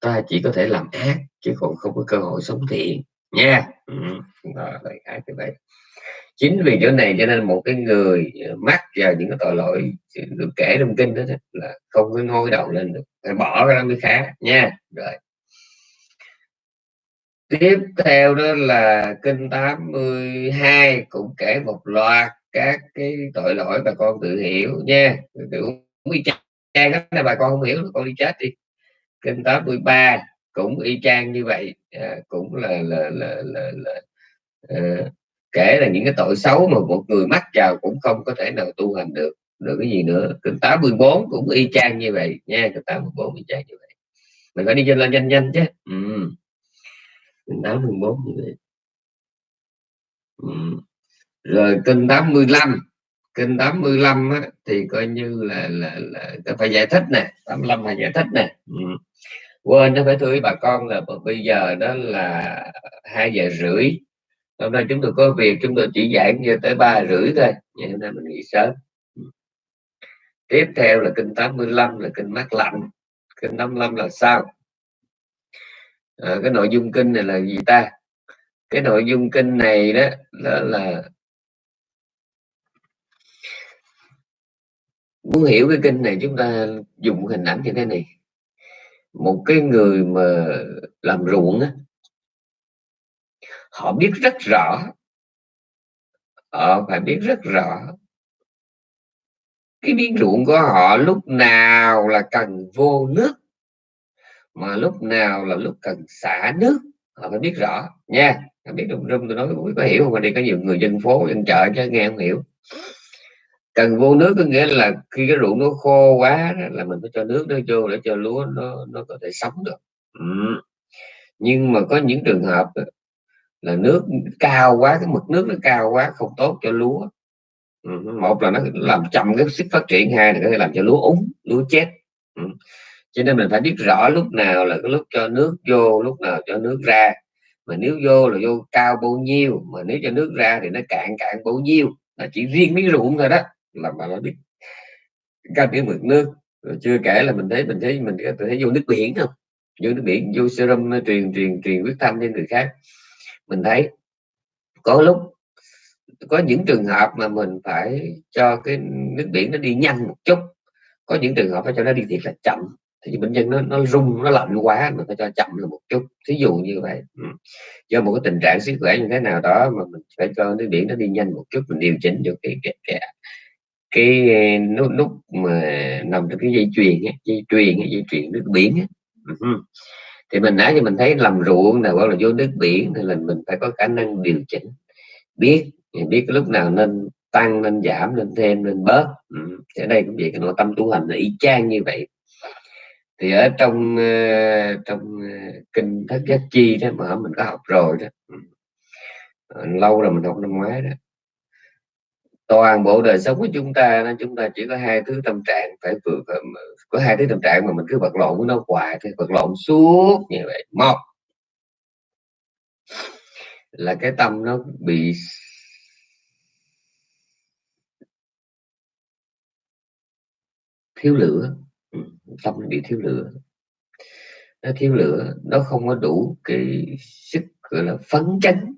Speaker 1: ta chỉ có thể làm ác chứ còn không có cơ hội sống thiện. Nha. Ừ. đó, đại như vậy. Chính vì chỗ này cho nên một cái người mắc vào những cái tội lỗi được kể trong kinh đó là không có ngôi đầu lên được phải bỏ cái đó mới khá. Nha rồi. Tiếp theo đó là kinh 82 cũng kể một loạt các cái tội lỗi bà con tự hiểu nha. Cũng y chang đó là bà con không hiểu con đi chết đi. Kinh 83 cũng y chang như vậy à, cũng là là là là, là à, kể là những cái tội xấu mà một người mắc vào cũng không có thể nào tu hành được. Được cái gì nữa? Kinh 84 cũng y chang như vậy nha kinh 84 y chang như vậy. Mình phải đi trên lên nhanh nhanh chứ. Ừ. kinh 84 như vậy. Ừ rồi kinh 85 kinh 85 á, thì coi như là là, là phải giải thích nè 85 phải giải thích nè. Ừ. quên nó phải thưa bà con là bây giờ đó là hai giờ rưỡi. Hôm nay chúng tôi có việc chúng tôi chỉ giảng như tới ba rưỡi thôi ngày hôm nay mình nghỉ sớm. Tiếp theo là kinh 85 là kinh mát lạnh. Kinh 85 là sao? À, cái nội dung kinh này là gì ta? Cái nội dung kinh này đó là, là muốn hiểu cái kinh này chúng ta dùng hình ảnh như thế này. Một cái người mà làm ruộng á, họ biết rất rõ, họ phải biết rất rõ cái miếng ruộng của họ lúc nào là cần vô nước, mà lúc nào là lúc cần xả nước. Họ phải biết rõ, nha. Biết đúng rung tôi nói quý có hiểu không? Mà đi có nhiều người dân phố, dân chợ chứ, nghe không hiểu cần vô nước có nghĩa là khi cái ruộng nó khô quá là mình phải cho nước nó vô để cho lúa nó nó có thể sống được ừ. nhưng mà có những trường hợp là nước cao quá, cái mực nước nó cao quá, không tốt cho lúa ừ. một là nó làm chậm cái sức phát triển, hai là có thể làm cho lúa úng, lúa chết ừ. cho nên mình phải biết rõ lúc nào là cái lúc cho nước vô, lúc nào cho nước ra mà nếu vô là vô cao bao nhiêu, mà nếu cho nước ra thì nó cạn cạn bao nhiêu, là chỉ riêng mấy ruộng thôi đó là mà nó biết. Canh cái mực nước rồi chưa kể là mình thấy mình thấy mình thấy vô nước biển không? Vô nước biển vô serum truyền truyền truyền huyết thanh cho người khác. Mình thấy có lúc có những trường hợp mà mình phải cho cái nước biển nó đi nhanh một chút. Có những trường hợp phải cho nó đi thiệt là chậm. Thì bệnh nhân nó nó rung nó lạnh quá mình phải cho chậm là một chút. Thí dụ như vậy. Ừ. Do một cái tình trạng sức khỏe như thế nào đó mà mình phải cho nước biển nó đi nhanh một chút mình điều chỉnh được cái cái, cái, cái ờ, nút nút mà nằm trong cái dây chuyền dây chuyền dây chuyền nước biển ấy. Ừ. Thì mình nãy thì mình thấy làm ruộng nào hoặc là vô nước biển thì là mình phải có khả năng điều chỉnh. Biết biết cái lúc nào nên tăng, nên giảm, nên thêm, nên bớt. Ừ. ở đây cũng vậy, cái nội tâm tu hành là y chang như vậy. Thì ở trong ờ, trong ờ, kinh thất giác chi đó, mà mình có học rồi đó. Ừ. Lâu rồi mình học năm ngoái đó toàn bộ đời sống của chúng ta, nên chúng ta chỉ có hai thứ tâm trạng phải vừa có hai thứ tâm trạng mà mình cứ vật lộn với nó hoài thì vật lộn suốt như vậy, một là cái tâm nó bị thiếu lửa. Ừ, tâm nó bị thiếu lửa. Nó thiếu lửa, nó không có đủ cái sức, gọi là phấn chấn,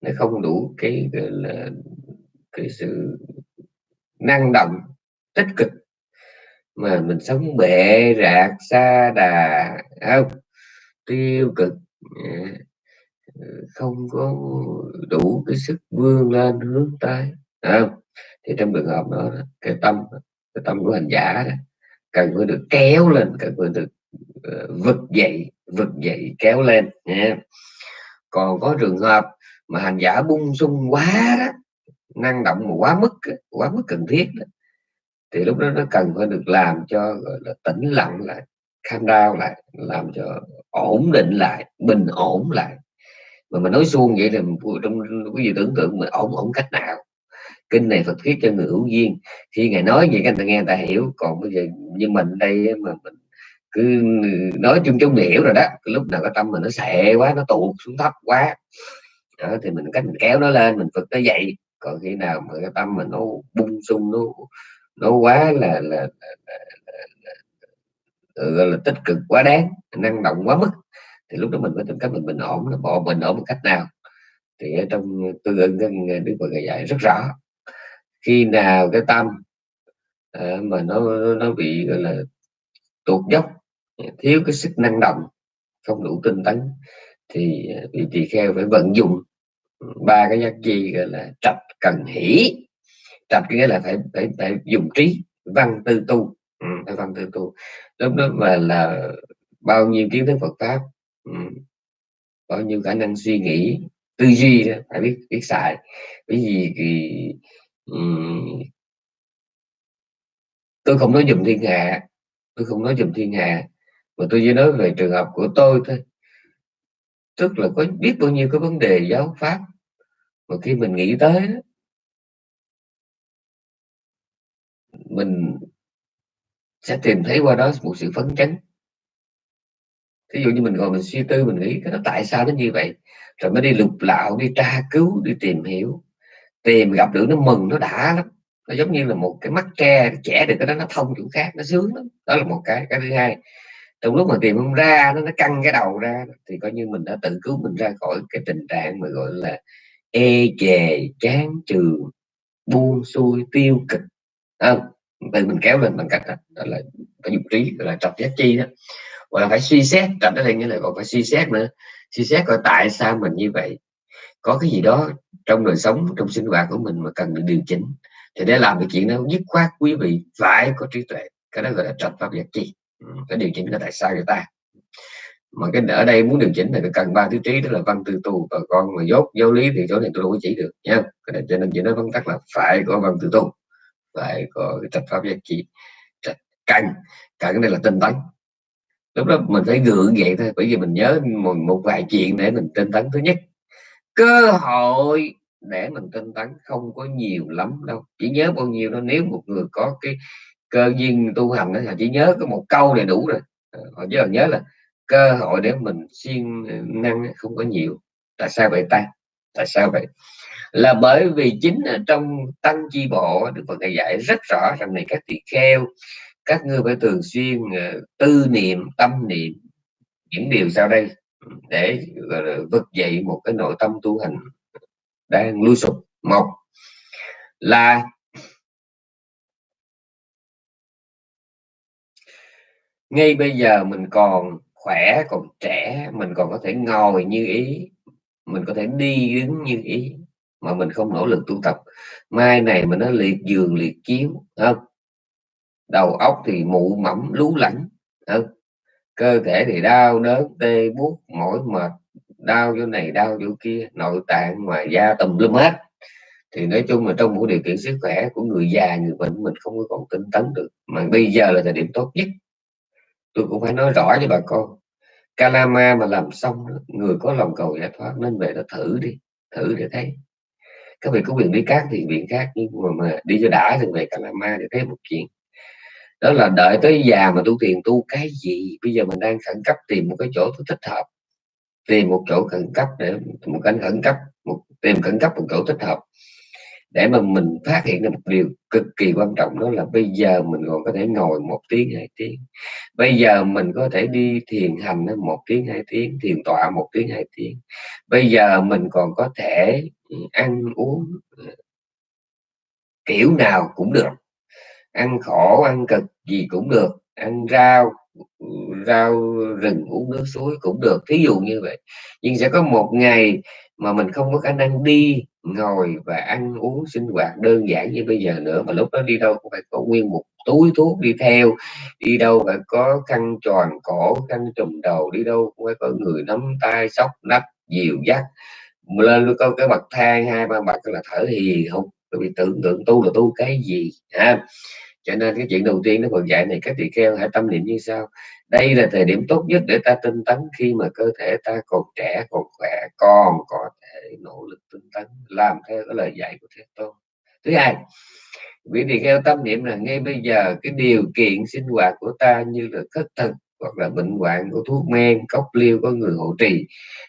Speaker 1: nó không đủ cái, gọi là cái sự năng động tích cực mà mình sống bệ rạc xa đà không tiêu cực. Không có đủ cái sức vươn lên hướng tới. Không? Thì trong trường hợp đó cái tâm cái tâm của hành giả đó, cần phải được kéo lên cần phải được uh, vực dậy vực dậy kéo lên nha. Còn có trường hợp mà hành giả bung sung quá đó năng động mà quá mức quá mức cần thiết đó, thì lúc đó nó cần phải được làm cho gọi là tĩnh lặng lại calm down lại làm cho ổn định lại bình ổn lại. Mà mình nói suông vậy thì trong cái gì tưởng tượng mà ổn ổn cách nào. Kinh này Phật thuyết cho người hữu duyên. Khi ngài nói vậy các người ta nghe người ta hiểu. Còn bây giờ như mình đây mà mình cứ nói chung chung hiểu rồi đó cái lúc nào cái tâm mình nó xệ quá nó tụt xuống thấp quá. Đó, thì mình cách mình kéo nó lên mình Phật nó dậy còn khi nào mà cái tâm mà nó bung sung nó nó quá là là, là, là, là, là, là, là tích cực quá đáng năng động quá mức thì lúc đó mình phải tìm cách mình bình ổn là bỏ bình ổn một cách nào. Thì ở trong tư ưng đức phật dạy rất rõ khi nào cái tâm à, mà nó nó bị gọi là tuột dốc thiếu cái sức năng động không đủ tinh tấn thì ờ, vị tỳ kheo phải vận dụng ba cái giác chi gọi là trạch cần hỷ. Trạch nghĩa là phải phải phải dùng trí văn tư tu. Ừ, phải văn tư tu. Lúc đó mà là bao nhiêu kiến thức Phật pháp ừ, bao nhiêu khả năng suy nghĩ tư duy đó, phải biết biết xài. Bởi vì thì, um, tôi không nói dùm thiên hạ tôi không nói dùm thiên hạ. Mà tôi chỉ nói về trường hợp của tôi thôi tức là có biết bao nhiêu cái vấn đề giáo pháp mà khi mình nghĩ tới đó, mình sẽ tìm thấy qua đó một sự phấn chấn. Ví dụ như mình ngồi mình suy tư mình nghĩ cái đó tại sao nó như vậy? Rồi mới đi lục lạo đi tra cứu đi tìm hiểu. Tìm gặp được nó mừng nó đã lắm. Nó giống như là một cái mắt tre trẻ được cái đó nó thông chỗ khác nó sướng lắm. Đó là một cái cái thứ hai trong lúc mà tìm không ra nó nó căng cái đầu ra thì coi như mình đã tự cứu mình ra khỏi cái tình trạng mà gọi là ê chề chán trường buông xuôi tiêu cực. Không? Từ mình kéo lên bằng cách đó, đó là phải dục trí gọi là trọc giác chi đó. Hoặc là phải suy xét trọc đó là nghĩa là còn phải suy xét nữa. Suy xét coi tại sao mình như vậy. Có cái gì đó trong đời sống trong sinh hoạt của mình mà cần được điều chỉnh thì để làm cái chuyện đó dứt khoát quý vị phải có trí tuệ. Cái đó gọi là trọc pháp giác chi cái điều chỉnh là tại sao người ta? Mà cái ở đây muốn điều chỉnh thì cần ba thứ trí đó là văn tư tu và con mà dốt giáo lý thì chỗ này tôi đâu có chỉ được nha cái này cho nên chỉ nói vắn tắt là phải có văn tư tu phải có cái trạch pháp giác trị trạch cần cần cái này là tinh tấn. Lúc đó mình phải gượng vậy thôi bởi vì mình nhớ một, một vài chuyện để mình tinh tấn. Thứ nhất cơ hội để mình tinh tấn không có nhiều lắm đâu chỉ nhớ bao nhiêu đó nếu một người có cái cơ duyên tu hành đó là chỉ nhớ có một câu này đủ rồi. Ờ, họ chỉ nhớ là cơ hội để mình siêng năng không có nhiều. Tại sao vậy ta? Tại sao vậy? Là bởi vì chính ở trong tăng chi bộ được Phật dạy rất rõ rằng này, các tỳ kheo, các ngươi phải thường xuyên ờ, tư niệm, tâm niệm những điều sau đây ừ, để vực dậy một cái nội tâm tu hành đang lui sụp. Một là ngay bây giờ mình còn khỏe, còn trẻ, mình còn có thể ngồi như ý, mình có thể đi đứng như ý, mà mình không nỗ lực tu tập. Mai này mình nó liệt giường, liệt chiếu không? Đầu óc thì mụ mẫm, lú lẫn không? Cơ thể thì đau đớn tê, buốt, mỏi mệt, đau chỗ này, đau chỗ kia, nội tạng mà da tùm lum hết. Thì nói chung là trong một điều kiện sức khỏe của người già, người bệnh mình không có còn tinh tấn được. Mà bây giờ là thời điểm tốt nhất tôi cũng phải nói rõ với bà con Kalama mà làm xong người có lòng cầu giải thoát nên về đó thử đi thử để thấy. Các vị có quyền đi khác thì viện khác nhưng mà, mà đi cho đã thì về Kalama để thấy một chuyện. Đó là đợi tới già mà tu tiền tu cái gì? Bây giờ mình đang khẩn cấp tìm một cái chỗ thích hợp tìm một chỗ khẩn cấp để một cái khẩn cấp một tìm khẩn cấp một chỗ thích hợp để mà mình phát hiện được một điều cực kỳ quan trọng, đó là bây giờ mình còn có thể ngồi một tiếng, hai tiếng. Bây giờ mình có thể đi thiền hành một tiếng, hai tiếng, thiền tọa một tiếng, hai tiếng. Bây giờ mình còn có thể ăn uống ờ, kiểu nào cũng được. Ăn khổ, ăn cực gì cũng được. Ăn rau rau rừng uống nước suối cũng được, thí dụ như vậy. Nhưng sẽ có một ngày mà mình không có khả năng đi ngồi và ăn uống sinh hoạt đơn giản như bây giờ nữa, mà lúc đó đi đâu cũng phải có nguyên một túi thuốc đi theo, đi đâu phải có khăn tròn cổ, khăn trùm đầu, đi đâu cũng phải có người nắm tay sóc nắp, dìu dắt. Lên có cái bậc thang, hai ba bậc là thở hì không bị tưởng tượng tu là tu cái gì, ha cho nên cái chuyện đầu tiên nó còn dạy này các tỳ kheo hãy tâm niệm như sau. Đây là thời điểm tốt nhất để ta tinh tấn khi mà cơ thể ta còn trẻ còn khỏe còn có thể nỗ lực tinh tấn làm theo cái lời dạy của thế tôn. Thứ hai vị tỳ kheo tâm niệm là ngay bây giờ cái điều kiện sinh hoạt của ta như là khất thực hoặc là bệnh hoạn của thuốc men cốc liêu có người hộ trì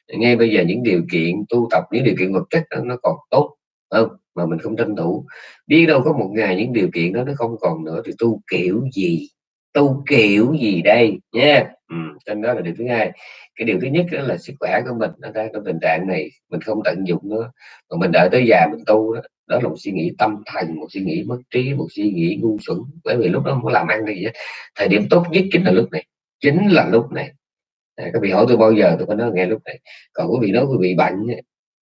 Speaker 1: ngay bây giờ những điều kiện tu tập những điều kiện vật chất đó, nó còn tốt không mà mình không tranh thủ. Biết đâu có một ngày những điều kiện đó nó không còn nữa thì tu kiểu gì? Tu kiểu gì đây? Nha. Ừ, trên đó là điều thứ hai. Cái điều thứ nhất đó là sức khỏe của mình nó đang trong tình trạng này mình không tận dụng nữa. Mà mình đợi tới già mình tu đó đó là một suy nghĩ tâm thần một suy nghĩ mất trí một suy nghĩ ngu xuẩn. Bởi vì lúc đó không có làm ăn gì hết thời điểm tốt nhất chính là lúc này chính là lúc này. À, các vị hỏi tôi bao giờ tôi có nói nghe lúc này. Còn quý vị nói quý vị bệnh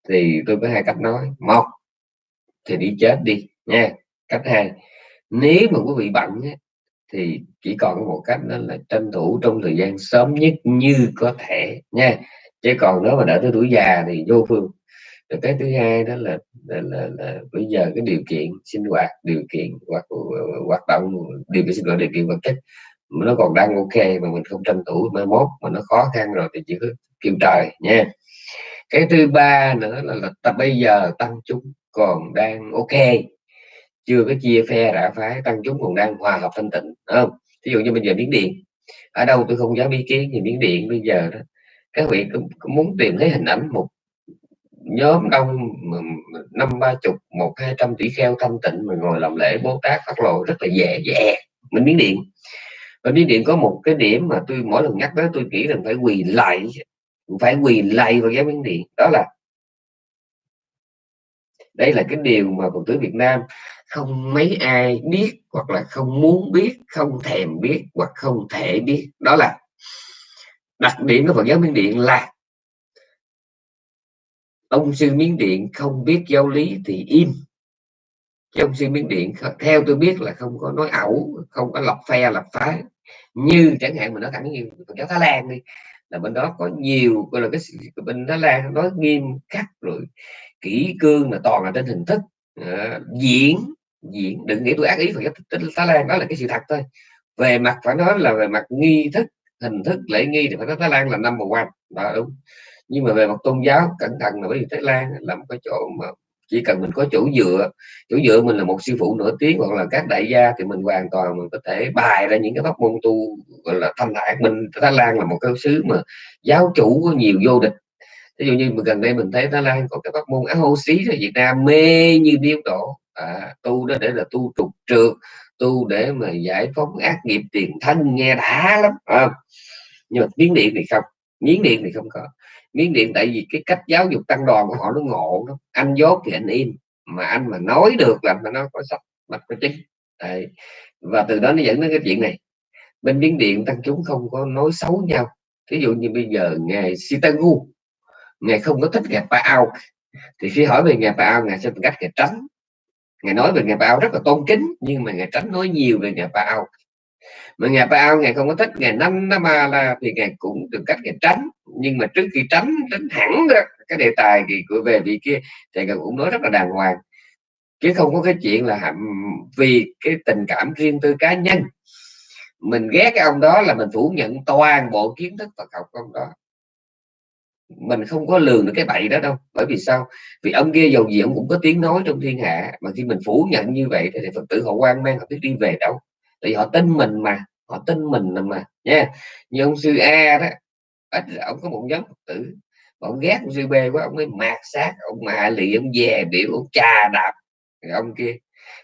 Speaker 1: thì tôi có hai cách nói. Một thì đi chết đi nha. Cách hai nếu mà quý vị bệnh thì chỉ còn một cách đó là tranh thủ trong thời gian sớm nhất như có thể nha. Chứ còn nếu mà đợi tới tuổi già thì vô phương. Rồi cái thứ hai đó là là, là, là bây giờ cái điều kiện sinh hoạt điều kiện hoạt hoạt động điều kiện sinh hoạt điều kiện vật chất nó còn đang ok mà mình không tranh thủ mai mốt mà nó khó khăn rồi thì chỉ có kêu trời nha. Cái thứ ba nữa là, là ta bây giờ tăng chúng còn đang ok. Chưa có chia phe rã phái tăng chúng còn đang hòa hợp thanh tịnh không? Ví dụ như bây giờ miếng điện ở đâu tôi không dám ý kiến thì miếng điện bây giờ đó. Các vị cũng, cũng muốn tìm thấy hình ảnh một nhóm đông năm ba chục một hai trăm tỷ kheo thanh tịnh mà ngồi làm lễ bố tát phát lộ rất là dễ dễ mình miếng điện. Và miếng điện có một cái điểm mà tôi mỗi lần nhắc tới tôi nghĩ rằng phải quỳ lại phải quỳ lại vào cái miếng điện đó là đây là cái điều mà phật tử Việt Nam không mấy ai biết hoặc là không muốn biết, không thèm biết hoặc không thể biết. Đó là đặc điểm của Phật giáo Miến Điện là ông sư Miến Điện không biết giáo lý thì im. Chứ ông sư miến điện theo tôi biết là không có nói ẩu, không có lập phe, lập phái. Như chẳng hạn mình nói thẳng như Phật giáo Thái Lan đi, là bên đó có nhiều, gọi là cái bên Thái Lan nói nghiêm khắc rồi kỹ cương là toàn là trên hình thức à, diễn diễn. Đừng nghĩ tôi ác ý Phật giáo Thái Lan đó là cái sự thật thôi. Về mặt phải nói là về mặt nghi thức hình thức lễ nghi thì phải nói Thái Lan là năm number one. Đó đúng. Nhưng mà về mặt tôn giáo cẩn thận là bởi vì Thái Lan là một cái chỗ mà chỉ cần mình có chỗ dựa chỗ dựa mình là một sư phụ nổi tiếng hoặc là các đại gia thì mình hoàn toàn mình có thể bài ra những cái pháp môn tu gọi là thanh thản. Mình Thái Lan là một cái xứ mà giáo chủ có nhiều vô địch ví dụ như gần đây mình thấy Thái Lan có cái pháp môn áo hô xí ở Việt Nam mê như điếu đổ. À, tu đó để là tu trục trượt tu để mà giải phóng ác nghiệp tiền thân nghe đã lắm à. nhưng mà miếng điện thì không miếng điện thì không có. Miếng điện tại vì cái cách giáo dục tăng đoàn của họ nó ngộ lắm. Anh dốt thì anh im mà anh mà nói được là mà nó có sách mạch có chính Đấy. và từ đó nó dẫn đến cái chuyện này. Bên miếng điện tăng chúng không có nói xấu nhau. Ví dụ như bây giờ ngài Sitagu ngài không có thích ngài Paao thì khi hỏi về ngài Paao ngài sẽ cách ngài tránh. Ngài nói về ngài Paao rất là tôn kính nhưng mà ngài tránh nói nhiều về ngài Paao mà ngài Paao ngài không có thích ngài năm năm la thì ngài cũng từng cách ngài tránh. Nhưng mà trước khi tránh tránh hẳn đó, cái đề tài thì của về vị kia thì ngài cũng nói rất là đàng hoàng. Chứ không có cái chuyện là vì cái tình cảm riêng tư cá nhân. Mình ghét cái ông đó là mình phủ nhận toàn bộ kiến thức Phật học của ông đó mình không có lường được cái bậy đó đâu. Bởi vì sao? Vì ông kia dầu gì ông cũng có tiếng nói trong thiên hạ. Mà khi mình phủ nhận như vậy thì phật tử họ quan mang, họ biết đi về đâu. Tại vì họ tin mình mà, họ tin mình mà, nha. Như ông sư a đó, ít ông có một nhóm phật tử. Mà ông ghét ông sư b quá, ông mới mạt sát ông mà lì ông về biểu, ông trà đạp ông kia.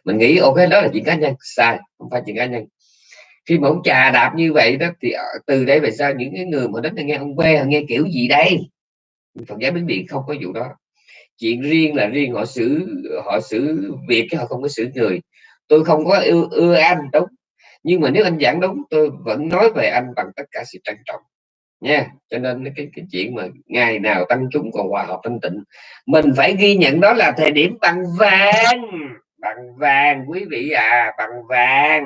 Speaker 1: Mình nghĩ, ok, đó là chuyện cá nhân. Sai, không phải chuyện cá nhân. Khi mà ông trà đạp như vậy đó, thì ờ, từ đây về sau những cái người mà đến nghe ông B nghe kiểu gì đây? Phật giáo Miến Điện không có vụ đó. Chuyện riêng là riêng họ xử họ xử việc chứ họ không có xử người. Tôi không có ưa, ưa anh đúng. Nhưng mà nếu anh giảng đúng tôi vẫn nói về anh bằng tất cả sự trân trọng. Nha cho nên cái cái chuyện mà ngày nào tăng chúng còn hòa hợp thanh tịnh. Mình phải ghi nhận đó là thời điểm bằng vàng. Bằng vàng quý vị à bằng vàng.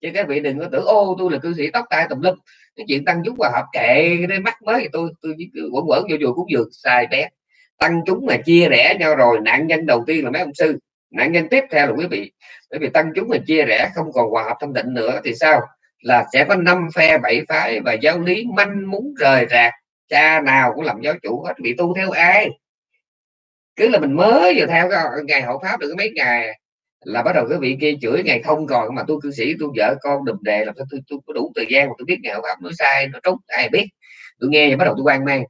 Speaker 1: Chứ các vị đừng có tưởng ô tôi là cư sĩ tóc tai tùm lum cái chuyện tăng chúng hòa hợp kệ, cái mắt mới tôi tôi quẩn quẩn vô chùa cũng dược sai bé. Tăng chúng mà chia rẽ nhau rồi, nạn nhân đầu tiên là mấy ông sư. Nạn nhân tiếp theo là quý vị. Bởi vì tăng chúng mà chia rẽ không còn hòa hợp thanh định nữa thì sao? Là sẽ có năm phe bảy phái và giáo lý manh muốn rời rạc. Cha nào cũng làm giáo chủ hết, bị tu theo ai? Cứ là mình mới vừa theo cái ngày hộ pháp được mấy ngày là bắt đầu cái vị kia chửi ngày không còn mà tôi cư sĩ tôi vợ con đùm đề làm sao tôi, tôi có đủ thời gian mà tôi biết ngày pháp nói sai nó trúng ai biết. Tôi nghe thì bắt đầu tôi quan mang.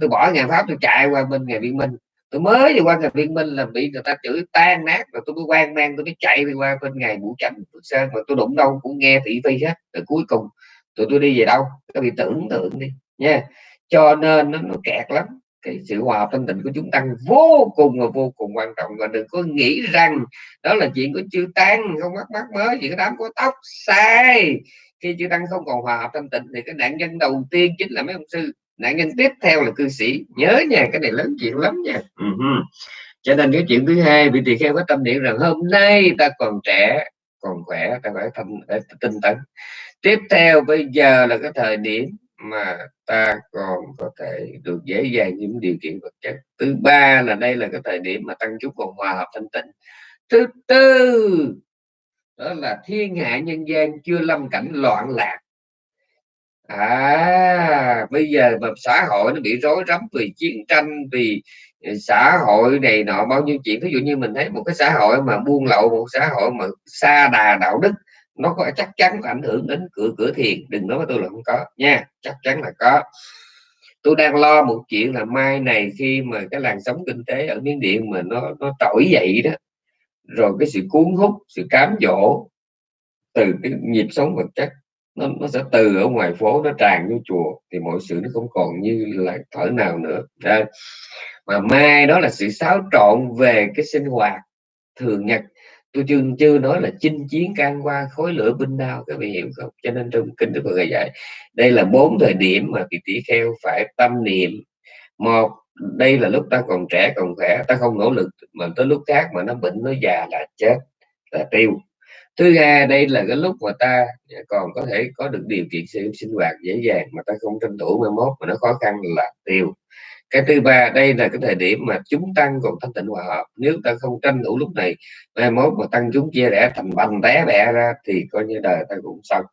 Speaker 1: Tôi bỏ ngày pháp tôi chạy qua bên ngày viên minh. Tôi mới đi qua ngày viên minh là bị người ta chửi tan nát rồi tôi mới quan mang tôi mới chạy đi qua bên ngày vũ chánh sơn mà tôi đụng đâu cũng nghe thị phi hết. Rồi cuối cùng tụi tôi đi về đâu? Các bị tưởng tượng đi nha. Cho nên nó, nó kẹt lắm cái sự hòa hợp thanh tịnh của chúng tăng vô cùng và vô cùng quan trọng. Và đừng có nghĩ rằng đó là chuyện của chư tăng, không mắc mắc mới chỉ có đám có tóc. Sai! Khi chư tăng không còn hòa hợp thanh tịnh thì cái nạn nhân đầu tiên chính là mấy ông sư. Nạn nhân tiếp theo là cư sĩ. Nhớ nha, cái này lớn chuyện lắm nha. Uh-huh. cho nên cái chuyện thứ hai, vị tỳ kheo có tâm niệm rằng hôm nay ta còn trẻ, còn khỏe, ta phải tâm tinh tấn tiếp theo bây giờ là cái thời điểm mà ta còn có thể được dễ dàng những điều kiện vật chất. Thứ ba là đây là cái thời điểm mà tăng chút còn hòa hợp thanh tịnh. Thứ tư, đó là thiên hạ nhân gian chưa lâm cảnh loạn lạc. À bây giờ mà xã hội nó bị rối rắm vì chiến tranh, vì xã hội này nọ, bao nhiêu chuyện. Ví dụ như mình thấy một cái xã hội mà buôn lậu, một xã hội mà xa đà đạo đức nó có chắc chắn có ảnh hưởng đến cửa cửa thiền đừng nói với tôi là không có nha chắc chắn là có tôi đang lo một chuyện là mai này khi mà cái làn sóng kinh tế ở miến điện mà nó nó trỗi dậy đó rồi cái sự cuốn hút sự cám dỗ từ cái nhịp sống vật chất nó, nó sẽ từ ở ngoài phố nó tràn vô chùa thì mọi sự nó không còn như là thở nào nữa Đây. mà mai đó là sự xáo trộn về cái sinh hoạt thường nhật tôi chưa chưa nói là chinh chiến can qua khối lửa binh đao các vị hiểu không? Cho nên trong kinh đức phật dạy đây là bốn thời điểm mà vị tỷ kheo phải tâm niệm. Một đây là lúc ta còn trẻ còn khỏe ta không nỗ lực mà tới lúc khác mà nó bệnh nó già là chết là tiêu. Thứ hai đây là cái lúc mà ta còn có thể có được điều kiện sinh, sinh hoạt dễ dàng mà ta không tranh thủ mai mốt mà nó khó khăn là tiêu cái thứ ba, đây là cái thời điểm mà chúng tăng còn thanh tịnh hòa hợp. Nếu ta không tranh thủ lúc này, mai mốt mà tăng chúng chia rẽ thành bành té bẹ ra thì coi như đời ta cũng xong.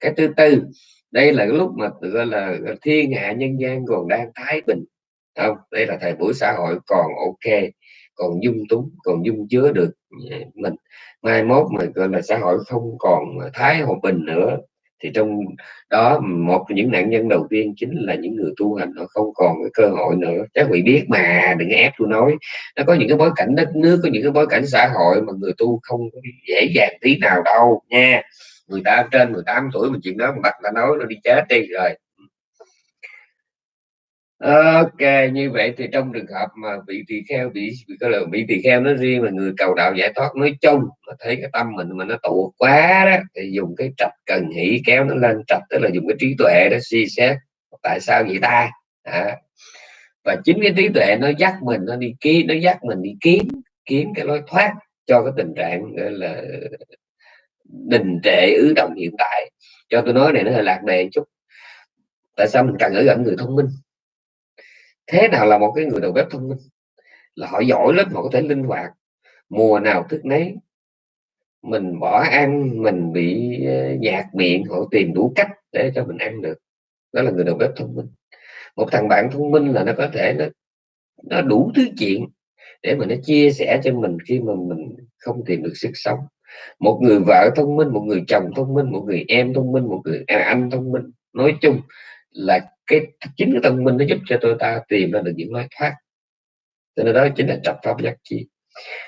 Speaker 1: Cái thứ tư, đây là cái lúc mà gọi là thiên hạ nhân gian còn đang thái bình. Không? Đây là thời buổi xã hội còn ok, còn dung túng, còn dung chứa được mình. Mai mốt mà gọi là xã hội không còn thái hòa bình nữa thì trong đó, một những nạn nhân đầu tiên chính là những người tu hành, họ không còn cái cơ hội nữa. Các vị biết mà, đừng ép tôi nói nó có những cái bối cảnh đất nước, có những cái bối cảnh xã hội mà người tu không dễ dàng tí nào đâu nha. Người ta trên 18 tuổi mà chuyện đó mà bắt đã nói nó đi chết đi, rồi ok, như vậy thì trong trường hợp mà bị tỳ kheo bị bị có lời bị tỳ kheo nó riêng là người cầu đạo giải thoát nói chung mà thấy cái tâm mình mà nó tụ quá đó, thì dùng cái trạch cần hỷ kéo nó lên trạch, tức là dùng cái trí tuệ đó suy xét tại sao vậy ta? À. và chính cái trí tuệ nó dắt mình, nó đi kiếm nó dắt mình đi kiếm kiếm cái lối thoát cho cái tình trạng, gọi là, đình trệ, ứ động hiện tại. Cho tôi nói này nó hơi lạc đề chút. Tại sao mình cần ở gần người thông minh? Thế nào là một cái người đầu bếp thông minh? Là họ giỏi lắm, họ có thể linh hoạt. Mùa nào thức nấy, mình bỏ ăn, mình bị ờ, nhạt miệng, họ tìm đủ cách để cho mình ăn được. Đó là người đầu bếp thông minh. Một thằng bạn thông minh là nó có thể nó nó đủ thứ chuyện để mà nó chia sẻ cho mình khi mà mình không tìm được sức sống. Một người vợ thông minh, một người chồng thông minh, một người em thông minh, một người à, anh thông minh, nói chung là cái chính cái thông minh nó giúp cho tôi ta tìm ra được những lối thoát. Cho nên đó chính là trật pháp giác chi.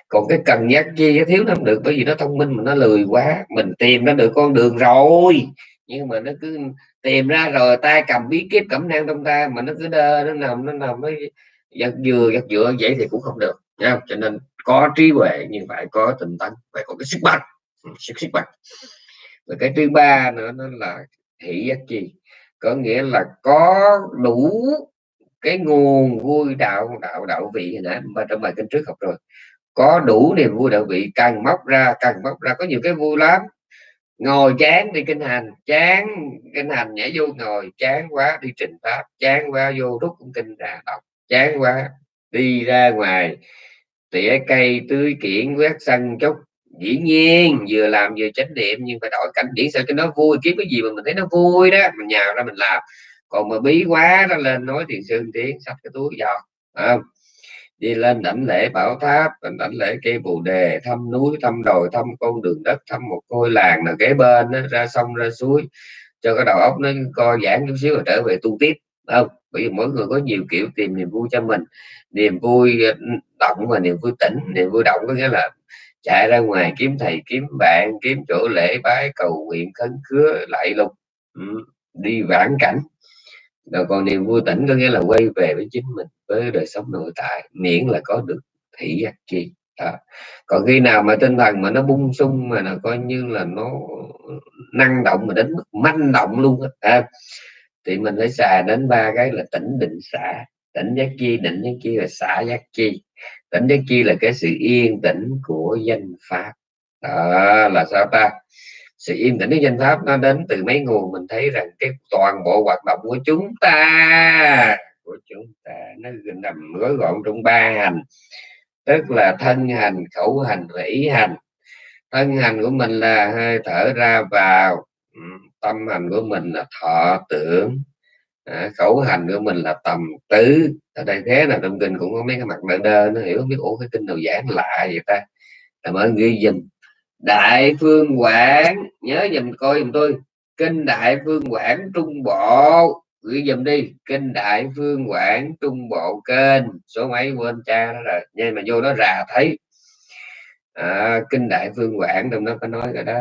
Speaker 1: Còn cái cần giác chi nó thiếu nó không được, bởi vì nó thông minh mà nó lười quá. Mình tìm ra được con đường rồi, nhưng mà nó cứ tìm ra rồi, tay cầm bí kíp, cẩm nang trong tay mà nó cứ đơ, nó nằm nó nằm mới giật dừa, giật dựa vậy thì cũng không được nha cho nên có trí huệ nhưng phải có tình tấn, phải có cái sức mạnh, sức sức mạnh. Và cái thứ ba nữa nó là hỷ giác chi có nghĩa là có đủ cái nguồn vui đạo đạo đạo vị nãy mà trong bài kinh trước học rồi. Có đủ niềm vui đạo vị cần móc ra cần móc ra. Có nhiều cái vui lắm. Ngồi chán đi kinh hành, chán kinh hành nhảy vô ngồi, chán quá đi trình pháp, chán quá vô rút cũng kinh ra đọc, chán quá đi ra ngoài, tỉa cây tưới kiển quét sân chốc dĩ nhiên vừa làm vừa chánh niệm nhưng phải đổi cảnh điển sao cho nó vui. Kiếm cái gì mà mình thấy nó vui đó mình nhào ra mình làm. Còn mà bí quá nó lên nói thiền sư tiếng sắp cái túi giò không? Đi lên đảnh lễ bảo tháp đảnh lễ cây bồ đề thăm núi thăm đồi thăm con đường đất thăm một ngôi làng nào kế bên đó, ra sông ra suối cho cái đầu óc nó co giãn chút xíu rồi trở về tu tiếp không? Bởi vì mỗi người có nhiều kiểu tìm niềm vui cho mình. Niềm vui ừ, động và niềm vui tỉnh niềm vui động có nghĩa là chạy ra ngoài kiếm thầy kiếm bạn kiếm chỗ lễ bái cầu nguyện khấn khứa lại lục ừ, đi vãn cảnh. Rồi còn niềm vui tỉnh có nghĩa là quay về với chính mình với đời sống nội tại miễn là có được thị giác chi. Đó. còn khi nào mà tinh thần mà nó bung sung mà nó coi như là nó năng động mà đến mức manh động luôn à, thì mình phải xài đến ba cái là tỉnh định xả. Tỉnh giác chi định giác chi và xả giác chi tỉnh giác chi là cái sự yên tĩnh của danh pháp. Đó là sao ta? Sự yên tĩnh của danh pháp nó đến từ mấy nguồn mình thấy rằng cái toàn bộ hoạt động của chúng ta, của chúng ta, nó nằm gói gọn trong ba hành. Tức là thân hành, khẩu hành và ý hành. Thân hành của mình là hơi thở ra vào. Ừ, tâm hành của mình là thọ tưởng à, khẩu hành của mình là tầm tứ. Ở đây thế là trong kinh cũng có mấy cái mặt đơ đơ nó hiểu không biết ủa cái kinh nào giảng lạ vậy ta? Làm ơn ghi dùm. Đại phương quảng nhớ dùm coi dùm tôi. Kinh đại phương quảng trung bộ. Ghi dùm đi. Kinh đại phương quảng trung bộ kênh. Số mấy quên cha đó rồi. Nhưng mà vô đó rà thấy. À, kinh đại phương quảng trong đó có nói rồi đó.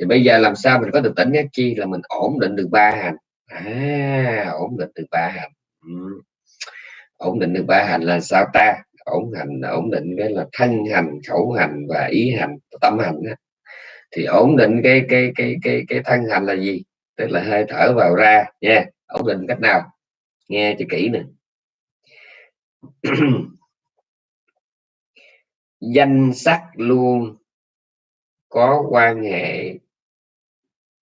Speaker 1: Thì bây giờ làm sao mình có được tỉnh giác chi là mình ổn định được ba hành? À ổn định được ba hành ừ. ổn định được ba hành là sao ta? Ổn hành, ổn định cái là thân hành, khẩu hành và ý hành, tâm hành đó. thì ổn định cái cái cái cái cái thân hành là gì? Tức là hơi thở vào ra, nha. Ổn định cách nào? Nghe cho kỹ nè. [CLEARS THROAT] Danh sắc luôn có quan hệ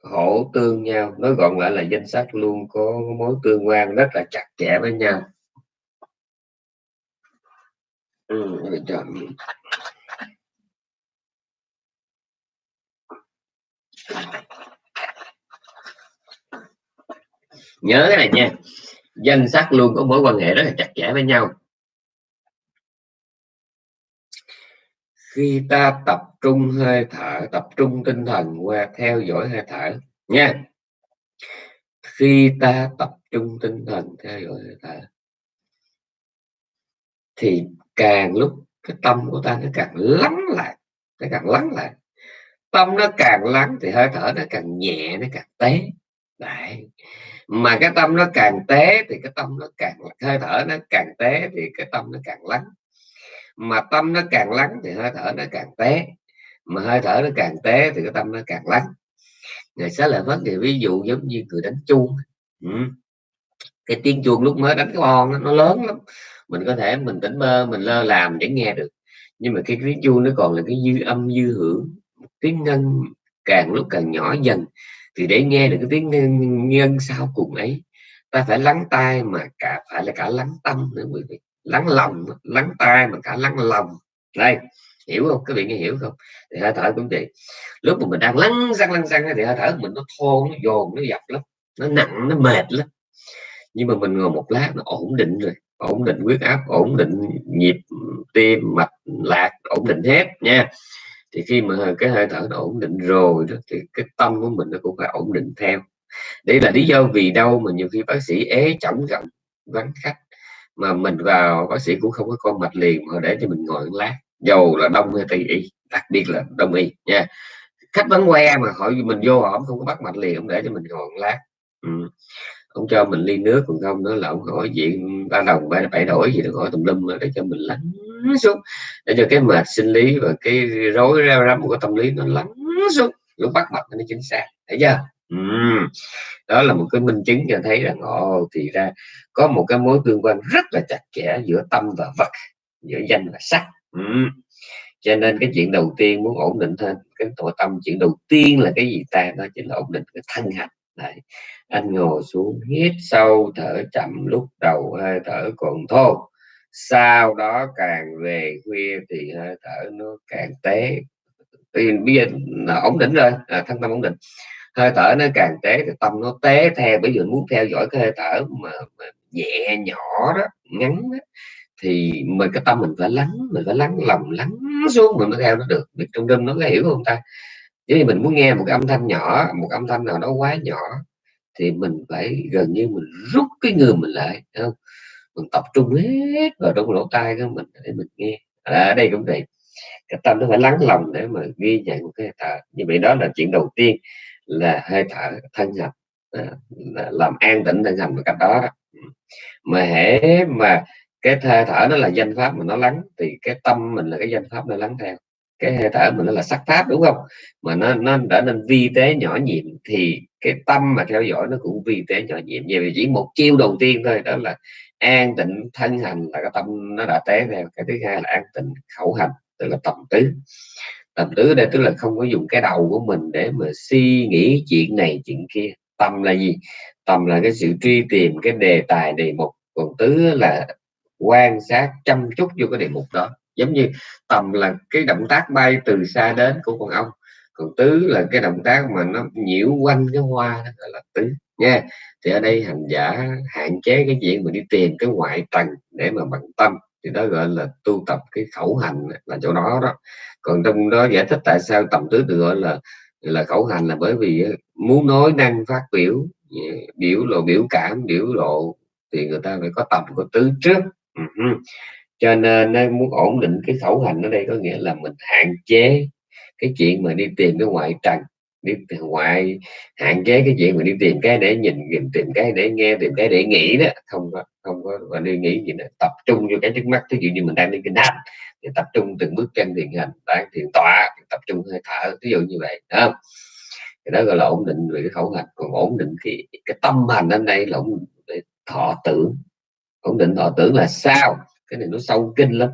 Speaker 1: hỗ tương nhau nói gọn lại là danh sách luôn có mối tương quan rất là chặt chẽ với nhau. Ừ, nhớ cái này nha. Danh sách luôn có mối quan hệ rất là chặt chẽ với nhau. Khi ta tập trung hơi thở, tập trung tinh thần qua theo dõi hơi thở, nha. Khi ta tập trung tinh thần theo dõi hơi thở, thì càng lúc cái tâm của ta nó càng lắng lại, nó càng lắng lại. Tâm nó càng lắng thì hơi thở nó càng nhẹ, nó càng tế đấy. Mà cái tâm nó càng tế thì cái tâm nó càng, hơi thở nó càng tế thì cái tâm nó càng lắng mà tâm nó càng lắng thì hơi thở nó càng té, mà hơi thở nó càng té thì cái tâm nó càng lắng. Ngày sẽ là vấn thì ví dụ giống như người đánh chuông. Ừ. cái tiếng chuông lúc mới đánh cái bon nó lớn lắm. Mình có thể mình tỉnh mơ mình lơ làm để nghe được. Nhưng mà cái tiếng chuông nó còn là cái dư âm dư hưởng. Tiếng ngân càng lúc càng nhỏ dần thì để nghe được cái tiếng ngân, ngân sau cùng ấy ta phải lắng tai mà cả phải là cả lắng tâm nữa quý vị lắng lòng, lắng tai mà cả lắng lòng. Đây, hiểu không? Các vị nghe hiểu không? Thì hơi thở cũng vậy. Lúc mà mình đang lắng răng lắng răng thì hơi thở mình nó thô nó dồn, nó dập lắm, nó nặng, nó mệt lắm. Nhưng mà mình ngồi một lát nó ổn định rồi, ổn định huyết áp, ổn định nhịp tim, mạch, lạc, ổn định hết nha. Thì khi mà cái hơi thở nó ổn định rồi đó, thì cái tâm của mình nó cũng phải ổn định theo. Đây là lý do vì đâu mà nhiều khi bác sĩ ế chổng rộng vắng khách mà mình vào, bác sĩ cũng không có con mạch liền mà để cho mình ngồi lát. Dầu là đông hay tây y, đặc biệt là đông y, nha. Khách bán que mà hỏi mình vô họ không có bắt mạch liền, không để cho mình ngồi lát. Ừ. ông cho mình ly nước còn không nữa là ông hỏi chuyện ba đồng, ba, bảy đổi gì được hỏi tùm lum để cho mình lắng xuống. Để cho cái mệt sinh lý và cái rối ra rắm của tâm lý nó lắng xuống, lúc bắt mạch nó chính xác. Thấy chưa? Đó là một cái minh chứng cho thấy rằng ồ thì ra có một cái mối tương quan rất là chặt chẽ giữa tâm và vật giữa danh và sắc uhm. cho nên cái chuyện đầu tiên muốn ổn định thêm cái tội tâm chuyện đầu tiên là cái gì ta đó chính là ổn định cái thân hành Đấy. anh ngồi xuống hít sâu thở chậm lúc đầu hơi thở còn thô sau đó càng về khuya thì hơi thở nó càng tế thì bây giờ là ổn định rồi à, thân tâm ổn định hơi thở nó càng tế thì tâm nó tế theo bây giờ muốn theo dõi cái hơi thở mà, mà nhẹ nhỏ đó ngắn đó, thì mình cái tâm mình phải lắng mình phải lắng lòng lắng xuống mình mới theo nó được. Biết trong đêm nó có hiểu không ta? Chứ mình muốn nghe một cái âm thanh nhỏ một âm thanh nào đó quá nhỏ thì mình phải gần như mình rút cái người mình lại không? Mình tập trung hết vào trong lỗ tai của mình để mình nghe. Ở đây cũng vậy. Cái tâm nó phải lắng lòng để mà ghi nhận một cái thở. Như vậy đó là chuyện đầu tiên là hơi thở thân hành à, làm an tĩnh thân hành một cách đó, đó. Ừ. Mà hễ mà cái hơi thở nó là danh pháp mà nó lắng thì cái tâm mình là cái danh pháp nó lắng theo. Cái hơi thở mình nó là sắc pháp đúng không? Mà nó nó đã nên vi tế nhỏ nhiệm thì cái tâm mà theo dõi nó cũng vi tế nhỏ nhiệm. Vì chỉ một chiêu đầu tiên thôi đó là an tịnh thân hành là cái tâm nó đã tế theo. Cái thứ hai là an tịnh khẩu hành tức là tầm tứ tầm tứ đây tức là không có dùng cái đầu của mình để mà suy nghĩ chuyện này, chuyện kia. Tâm là gì? Tâm là cái sự truy tìm cái đề tài, đề mục. Còn tứ là quan sát, chăm chút vô cái đề mục đó. Giống như tầm là cái động tác bay từ xa đến của con ong. Còn tứ là cái động tác mà nó nhiễu quanh cái hoa đó là tứ. Nha thì ở đây hành giả hạn chế cái chuyện mình đi tìm cái ngoại tầng để mà bằng tâm thì đó gọi là tu tập cái khẩu hành là chỗ đó đó. Còn trong đó giải thích tại sao tầm tứ được gọi là là khẩu hành là bởi vì muốn nói năng phát biểu biểu lộ biểu cảm biểu lộ thì người ta phải có tầm có tứ trước. Cho nên muốn ổn định cái khẩu hành ở đây có nghĩa là mình hạn chế cái chuyện mà đi tìm cái ngoại trần đi ngoại hạn chế cái chuyện mà đi tìm cái để nhìn tìm, tìm cái để nghe tìm cái để nghĩ đó không có không có, và đi nghĩ gì nữa. Tập trung vô cái trước mắt. Ví dụ như mình đang đi kinh hành thì tập trung từng bước chân thiền hành đang thiền tọa tập trung hơi thở ví dụ như vậy đó thì đó gọi là ổn định về cái khẩu hành còn ổn định cái cái tâm hành ở đây là ổn định thọ tưởng. Ổn định thọ tưởng là sao? Cái này nó sâu kinh lắm.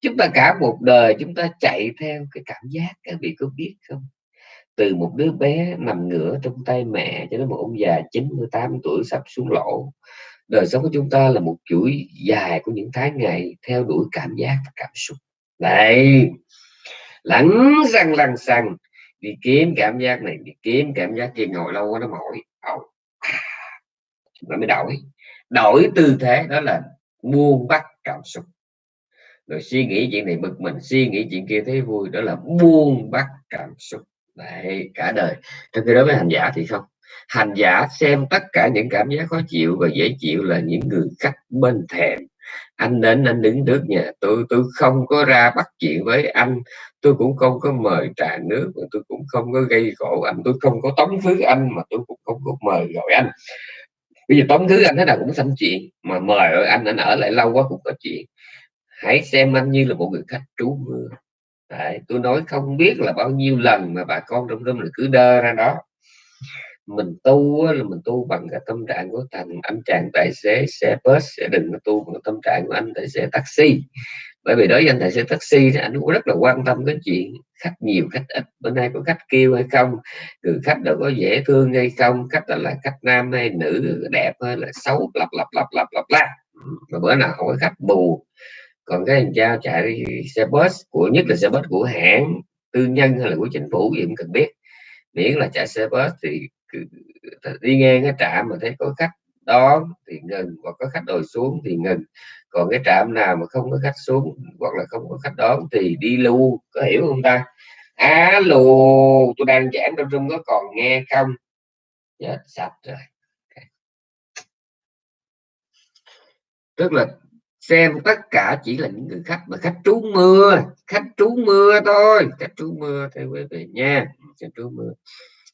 Speaker 1: Chúng ta cả một đời chúng ta chạy theo cái cảm giác, các vị có biết không? Từ một đứa bé nằm ngửa trong tay mẹ cho đến một ông già 98 tuổi sắp xuống lỗ đời sống của chúng ta là một chuỗi dài của những tháng ngày theo đuổi cảm giác và cảm xúc. Đấy lẳng răng lăng xăng đi kiếm cảm giác này đi kiếm cảm giác kia ngồi lâu quá nó mỏi. Nó mới đổi. Đổi tư thế đó là buông bắt cảm xúc. Rồi suy nghĩ chuyện này bực mình suy nghĩ chuyện kia thấy vui đó là buông bắt cảm xúc. Đấy, cả đời. Trong khi đó với hành giả thì không hành giả xem tất cả những cảm giác khó chịu và dễ chịu là những người khách bên thèm anh đến anh đứng trước nhà tôi tôi không có ra bắt chuyện với anh. Tôi cũng không có mời trà nước tôi cũng không có gây khổ anh. Tôi không có tống thứ anh mà tôi cũng không có mời gọi anh. Bây giờ tống thứ anh thế nào cũng xanh chuyện mà mời anh anh ở lại lâu quá cũng có chuyện. Hãy xem anh như là một người khách trú mưa. Đấy, tôi nói không biết là bao nhiêu lần mà bà con trong tâm là cứ đơ ra đó mình tu là mình tu bằng cái tâm trạng của thành anh chàng tài xế xe bus sẽ đừng có tu bằng tâm trạng của anh tài xế taxi. Bởi vì đối với anh tài xế taxi thì anh cũng rất là quan tâm cái chuyện khách nhiều khách ít. Bữa nay có khách kêu hay không người khách đó có dễ thương hay không khách là, là khách nam hay nữ đẹp hay là xấu lặp lặp lặp lặp lặp la mà bữa nào không có khách bù. Còn cái thằng cha chạy xe bus của nhất là xe bus của hãng tư nhân hay là của chính phủ gì cũng cần biết. Miễn là chạy xe bus thì đi ngang cái trạm mà thấy có khách đón thì ngừng, hoặc có khách đòi xuống thì ngừng. Còn cái trạm nào mà không có khách xuống hoặc là không có khách đón thì đi lưu, có hiểu không ta? Alo tôi đang giảng trong trung có còn nghe không? Chết sạch rồi. Tức là xem tất cả chỉ là những người khách mà khách trú mưa, khách trú mưa thôi, khách trú mưa theo quý vị nha khách trú mưa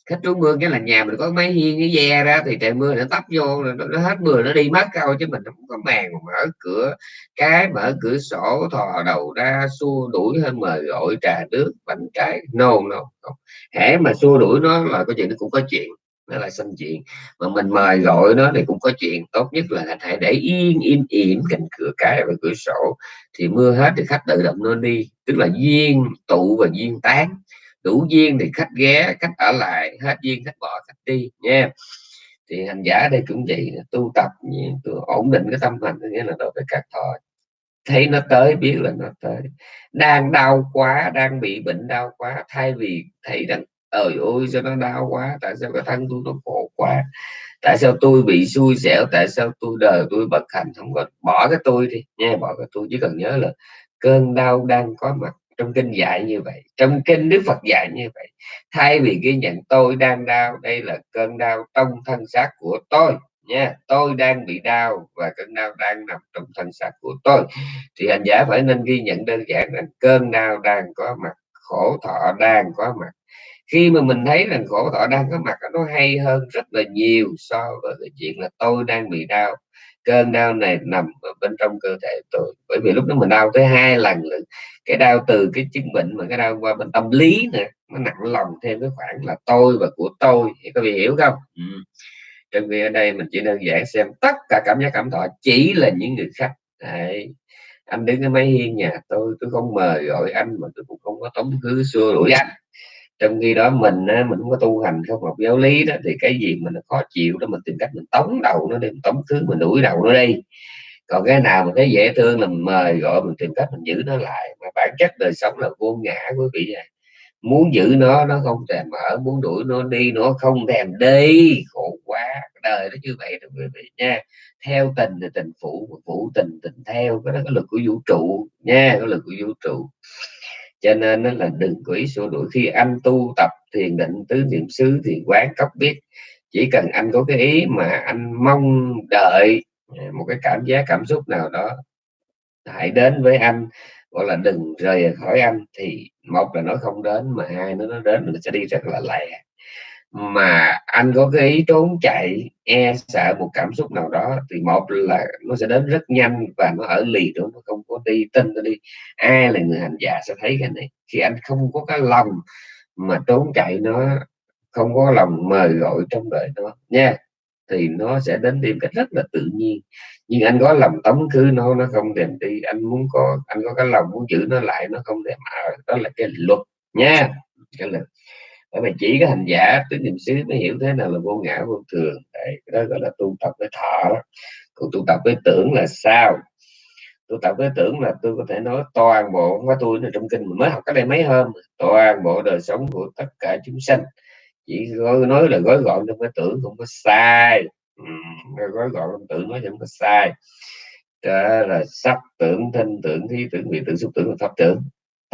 Speaker 1: khách trú mưa nghĩa là nhà mình có máy hiên cái ve ra thì trời mưa nó tấp vô nó, nó hết mưa nó đi mất câu chứ mình không có màn mở cửa. Cái mở cửa sổ thò đầu ra xua đuổi hơn mời gọi trà nước bánh trái. No no hễ mà xua đuổi nó là có chuyện nó cũng có chuyện nó là xâm chuyện. Mà mình mời gọi nó thì cũng có chuyện. Tốt nhất là hãy để yên im ỉm cạnh cửa cái và cửa sổ. Thì mưa hết thì khách tự động nó đi tức là duyên tụ và duyên tán đủ duyên thì khách ghé, khách ở lại, hết duyên, khách bỏ, khách đi, nha. Thì hành giả đây cũng vậy, tu tập tôi ổn định cái tâm hành nghĩa là đối với các thọ. Thấy nó tới, biết là nó tới. Đang đau quá, đang bị bệnh đau quá, thay vì thấy rằng ơi ôi, sao nó đau quá, tại sao cái thân tôi nó khổ quá? Tại sao tôi bị xui xẻo? Tại sao tôi đời tôi bất hạnh? Không có, bỏ cái tôi đi, nha, bỏ cái tôi. Chỉ cần nhớ là cơn đau đang có mặt trong kinh dạy như vậy, trong kinh đức phật dạy như vậy. Thay vì ghi nhận tôi đang đau, đây là cơn đau trong thân xác của tôi nha. Tôi đang bị đau và cơn đau đang nằm trong thân xác của tôi. Thì hành giả phải nên ghi nhận đơn giản là cơn đau đang có mặt, khổ thọ đang có mặt. Khi mà mình thấy rằng khổ thọ đang có mặt, nó hay hơn rất là nhiều so với cái chuyện là tôi đang bị đau cơn đau này nằm ở bên trong cơ thể tôi. Bởi vì lúc đó mình đau tới hai lần nữa cái đau từ cái chứng bệnh mà cái đau qua bên tâm lý nè, nó nặng lòng thêm cái khoản là tôi và của tôi. Thì có bị hiểu không? Ừ. trong khi ở đây mình chỉ đơn giản xem tất cả cảm giác cảm thọ chỉ là những người khách Đấy. anh đứng cái máy hiên nhà tôi tôi không mời gọi anh mà tôi cũng không có tống khứ xua đuổi anh trong khi đó mình mình không có tu hành không học giáo lý đó, thì cái gì mình khó chịu đó, mình tìm cách mình tống đầu nó đi, mình tống thứ, mình đuổi đầu nó đi. Còn cái nào mình thấy dễ thương là mình mời gọi mình tìm cách mình giữ nó lại. Mà bản chất đời sống là vô ngã, quý vị này muốn giữ nó nó không thèm mở muốn đuổi nó đi nó không thèm đi. Khổ quá, đời nó như vậy đó, quý vị nha. Theo tình thì tình phụ phụ tình tình theo, cái đó có lực của vũ trụ nha có lực của vũ trụ cho nên nó là đừng quỷ sửa đuổi. Khi anh tu tập thiền định tứ niệm xứ thì quán cấp biết. Chỉ cần anh có cái ý mà anh mong đợi, một cái cảm giác, cảm xúc nào đó, hãy đến với anh, gọi là đừng rời khỏi anh, thì một là nó không đến mà hai nữa nó đến nó sẽ đi rất là lẹ mà anh có cái ý trốn chạy e sợ một cảm xúc nào đó, thì một là nó sẽ đến rất nhanh và nó ở lì đó, nó không có đi tin, nó đi. Ai là người hành giả sẽ thấy cái này. Khi anh không có cái lòng mà trốn chạy, nó không có lòng mời gọi trong đời nó nha, thì nó sẽ đến đi cách rất là tự nhiên. Nhưng anh có lòng tống khứ nó nó không thèm đi. Anh muốn có, anh có cái lòng muốn giữ nó lại, nó không thèm ở. Đó là cái luật nha. Cái luật bởi vì chỉ cái hành giả tứ niệm xứ mới hiểu thế nào là vô ngã vô thường. Đấy, cái đó gọi là tu tập với thọ đó. Còn tu tập với tưởng là sao? Tu tập với tưởng là tôi có thể nói toàn bộ không có tôi là trong kinh mình mới học cái đây mấy hôm toàn bộ đời sống của tất cả chúng sanh. Chỉ gói, nói là gói gọn trong cái tưởng không có sai. Ừ, gói gọn trong tưởng nói không có sai. Đó là sắc tưởng thanh tưởng thi tưởng vị tưởng xúc tưởng và pháp tưởng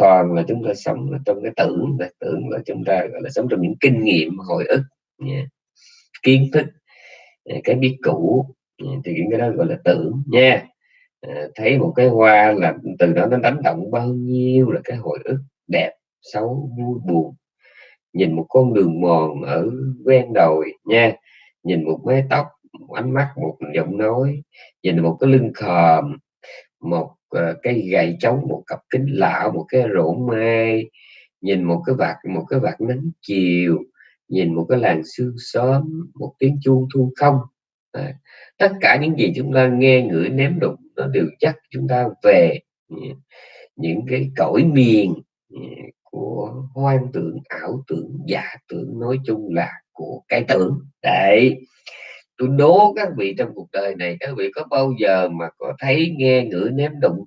Speaker 1: toàn là chúng ta sống trong cái tưởng là tưởng là chúng ta gọi là sống trong những kinh nghiệm hồi ức nha. kiến thức cái biết cũ thì những cái đó gọi là tưởng nha à, thấy một cái hoa là từ đó nó đánh động bao nhiêu là cái hồi ức đẹp xấu vui buồn. Nhìn một con đường mòn ở ven đồi nha. Nhìn một mái tóc một ánh mắt một giọng nói. Nhìn một cái lưng khòm một Ờ, cái gậy trống một cặp kính lão một cái rổ mai nhìn một cái vạt một cái vạt nắng chiều nhìn một cái làng sương sớm một tiếng chuông thu không. À, tất cả những gì chúng ta nghe ngửi ném đụng nó đều chắc chúng ta về ừ, những cái cõi miền ừ, của hoang tưởng ảo tưởng giả tưởng nói chung là của cái tưởng. Đấy tôi đố các vị trong cuộc đời này, các vị có bao giờ mà có thấy nghe ngửi ném đụng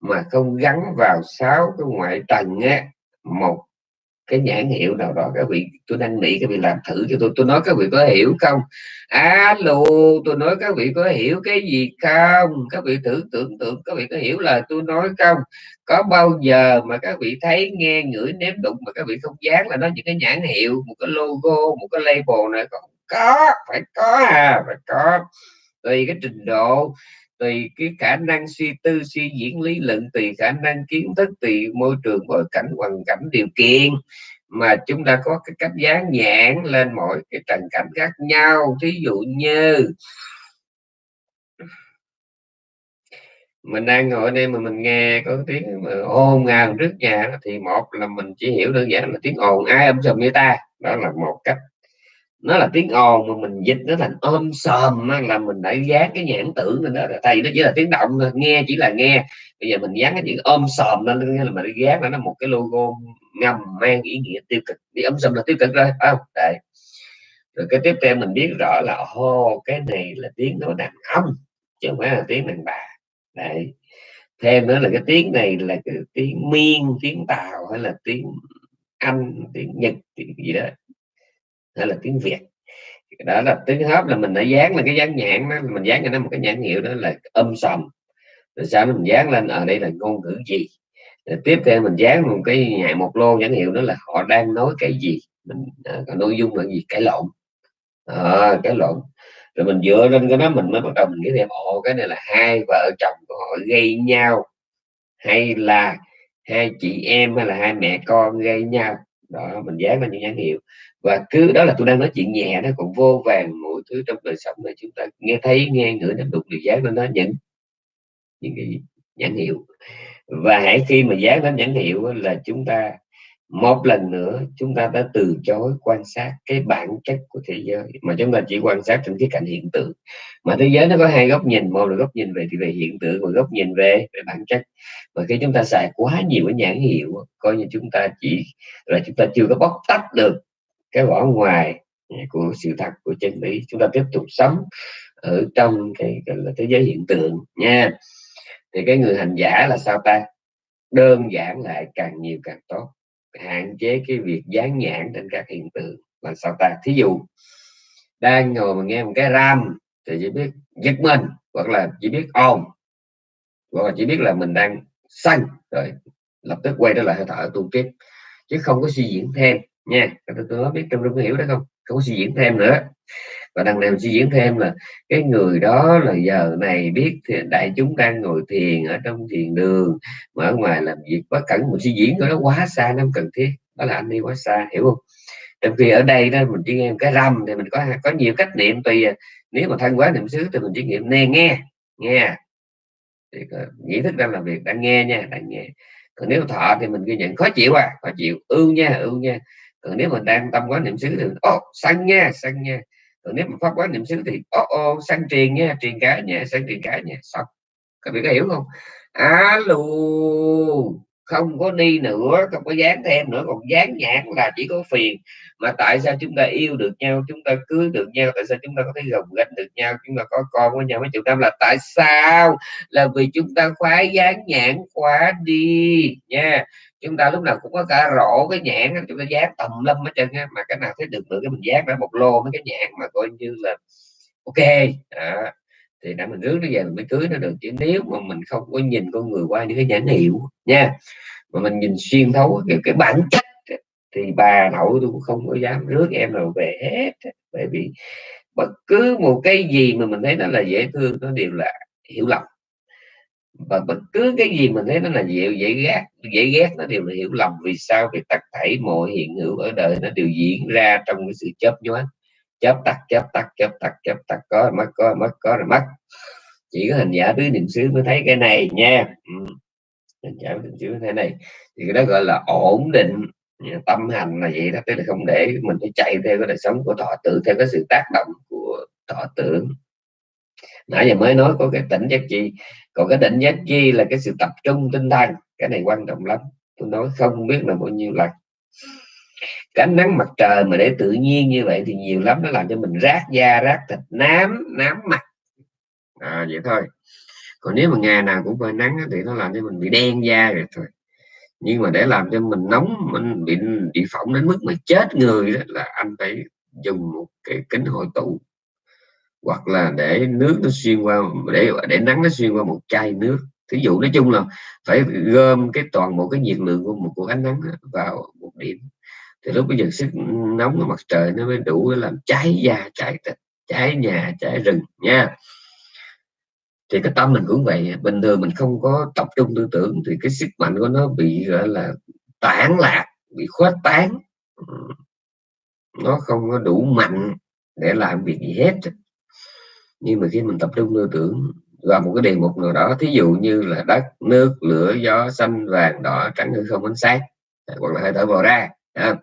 Speaker 1: mà không gắn vào sáu cái ngoại tầng á, một cái nhãn hiệu nào đó? Các vị, tôi đang nghĩ các vị làm thử cho tôi. Tôi nói các vị có hiểu không? Alo tôi nói các vị có hiểu cái gì không? Các vị thử tưởng tượng, các vị có hiểu là tôi nói không? Có bao giờ mà các vị thấy nghe ngửi nếm đụng mà các vị không dán là nó những cái nhãn hiệu, một cái logo, một cái label này có có, phải có à phải có. Tùy cái trình độ, tùy cái khả năng suy tư, suy diễn, lý luận, tùy khả năng kiến thức, tùy môi trường, bối cảnh, hoàn cảnh, điều kiện. Mà chúng ta có cái cách dán nhãn lên mọi cái trần cảnh khác nhau. Thí dụ như, mình đang ngồi đây mà mình nghe có tiếng mà ồn ngào trước nhà thì một là mình chỉ hiểu đơn giản là tiếng ồn, ai âm sầm như ta? Đó là một cách nó là tiếng ồn mà mình dịch nó thành ôm sòm là mình đã dán cái nhãn tưởng lên đó thầy nó chỉ là tiếng động nghe chỉ là nghe. Bây giờ mình dán cái chữ ôm sòm lên là mình dán nó một cái logo ngầm mang ý nghĩa tiêu cực. Đi ôm sòm là tiêu cực rồi không? Đấy. Rồi cái tiếp theo mình biết rõ là hô cái này là tiếng nói đàn ông, chứ không phải là tiếng đàn bà. Đấy. Thêm nữa là cái tiếng này là cái tiếng miên, tiếng tàu, hay là tiếng anh, tiếng nhật, tiếng gì đó hay là tiếng việt. Đó là tiếng hấp là mình đã dán là cái dán nhãn đó mình dán cho nó một cái nhãn hiệu đó là âm sầm. Rồi sau mình dán lên ở đây là ngôn ngữ gì? Rồi tiếp theo mình dán một cái nhạc một lô nhãn hiệu đó là họ đang nói cái gì? Mình à, nội dung là gì? Cái lộn. À, cái lộn. Rồi mình dựa lên cái đó mình mới bắt đầu mình nghĩ thêm ồ cái này là hai vợ chồng của họ gây nhau hay là hai chị em hay là hai mẹ con gây nhau? Đó mình dán lên những nhãn hiệu và cứ, đó là tôi đang nói chuyện nhẹ đó còn vô vàng mọi thứ trong đời sống này chúng ta nghe thấy, nghe ngửi nắm đụng được giá lên nó những những cái nhãn hiệu. Và hãy khi mà giá nó nhãn hiệu là chúng ta, một lần nữa, chúng ta đã từ chối quan sát cái bản chất của thế giới. Mà chúng ta chỉ quan sát trên cái cạnh hiện tượng. Mà thế giới nó có hai góc nhìn, một là góc nhìn về thì về hiện tượng và góc nhìn về về bản chất. Và khi chúng ta xài quá nhiều cái nhãn hiệu coi như chúng ta chỉ là chúng ta chưa có bóc tách được cái vỏ ngoài của sự thật của chân lý chúng ta tiếp tục sống ở trong cái, gọi là thế giới hiện tượng nha. Thì cái người hành giả là sao ta? Đơn giản lại càng nhiều càng tốt. Hạn chế cái việc dán nhãn trên các hiện tượng là sao ta? Thí dụ đang ngồi mà nghe một cái ram thì chỉ biết giật mình hoặc là chỉ biết ồn hoặc là chỉ biết là mình đang xanh rồi lập tức quay trở lại hơi thở tu tiếp chứ không có suy diễn thêm nha tôi, tôi biết trong có hiểu đó không? Không có suy diễn thêm nữa. Và đằng nào suy diễn thêm là cái người đó là giờ này biết thì đại chúng đang ngồi thiền ở trong thiền đường mà ở ngoài làm việc quá cẩn. Một suy diễn nó quá xa nó không cần thiết. Đó là anh đi quá xa hiểu không? Trong khi ở đây đó mình chỉ nghe cái râm thì mình có có nhiều cách niệm tùy à. nếu mà thân quá niệm xứ thì mình chỉ niệm nghe nghe nghe. Thì nghĩ thức đang làm việc đang nghe nha đang nghe. Còn nếu thọ thì mình ghi nhận khó chịu à khó chịu. Ưu nha ưu nha còn nếu mình đang tâm quá niệm xứ thì ô oh, sanh nha sanh nha. Còn nếu mà pháp quán niệm xứ thì ô ô sang truyền nha truyền cái nha sanh truyền cái nha. Xong. Các vị có hiểu không? Alo không có đi nữa không có dán thêm nữa còn dán nhãn là chỉ có phiền. Mà tại sao chúng ta yêu được nhau chúng ta cưới được nhau tại sao chúng ta có thể gồng gánh được nhau chúng ta có con với nhau mấy chục năm là tại sao? Là vì chúng ta khoái dán nhãn khóa đi nha. Chúng ta lúc nào cũng có cả rổ cái nhãn chúng ta dán tầm lâm hết trơn mà cái nào thấy được nữa cái mình dán ra một lô mấy cái nhãn mà coi như là ok. À, thì đã mình rước nó về mình mới cưới nó được. Chứ nếu mà mình không có nhìn con người qua những cái nhãn hiệu nha mà mình nhìn xuyên thấu cái, cái bản chất thì bà nội tôi cũng không có dám rước em nào về hết. Bởi vì bất cứ một cái gì mà mình thấy nó là dễ thương nó đều là hiểu lầm. Và bất cứ cái gì mình thấy nó là dễ dễ ghét dễ ghét nó đều là hiểu lầm vì sao vì tất thảy mọi hiện hữu ở đời nó đều diễn ra trong cái sự chấp nhoáng chớp tắt chớp tắt chớp tắt chớp tắt, có rồi mất có rồi mất có rồi mất. Chỉ có hình giả tứ niệm xứ mới thấy cái này nha. Ừ. hình giả niệm xứ thế này. Thì cái đó gọi là ổn định. Tâm hành là vậy đó, tức là không để mình phải chạy theo cái đời sống của thọ tưởng theo cái sự tác động của thọ tưởng nãy giờ mới nói có cái tỉnh giác chi. Còn cái tỉnh giác chi là cái sự tập trung tinh thần. Cái này quan trọng lắm. Tôi nói không biết là bao nhiêu lần cái ánh nắng mặt trời mà để tự nhiên như vậy thì nhiều lắm nó làm cho mình rát da rát thịt nám nám mặt. À, vậy thôi. Còn nếu mà ngày nào cũng phơi nắng thì nó làm cho mình bị đen da rồi thôi. Nhưng mà để làm cho mình nóng mình bị bị phỏng đến mức mà chết người đó là anh phải dùng một cái kính hội tụ. Hoặc là để nước nó xuyên qua để để nắng nó xuyên qua một chai nước. Thí dụ nói chung là phải gom cái toàn bộ cái nhiệt lượng của một của ánh nắng vào một điểm thì lúc bây giờ sức nóng của mặt trời nó mới đủ để làm cháy da, cháy thịt, cháy nhà, cháy rừng nha. Thì cái tâm mình cũng vậy. Bình thường mình không có tập trung tư tưởng thì cái sức mạnh của nó bị, gọi là, tản lạc, bị khuếch tán. Nó không có đủ mạnh để làm việc gì hết. Nhưng mà khi mình tập trung tư tưởng vào một cái đề mục nào đó, thí dụ như là đất, nước, lửa, gió, xanh, vàng, đỏ, trắng, hư không, ánh sáng, hoặc là hơi thở vào ra À,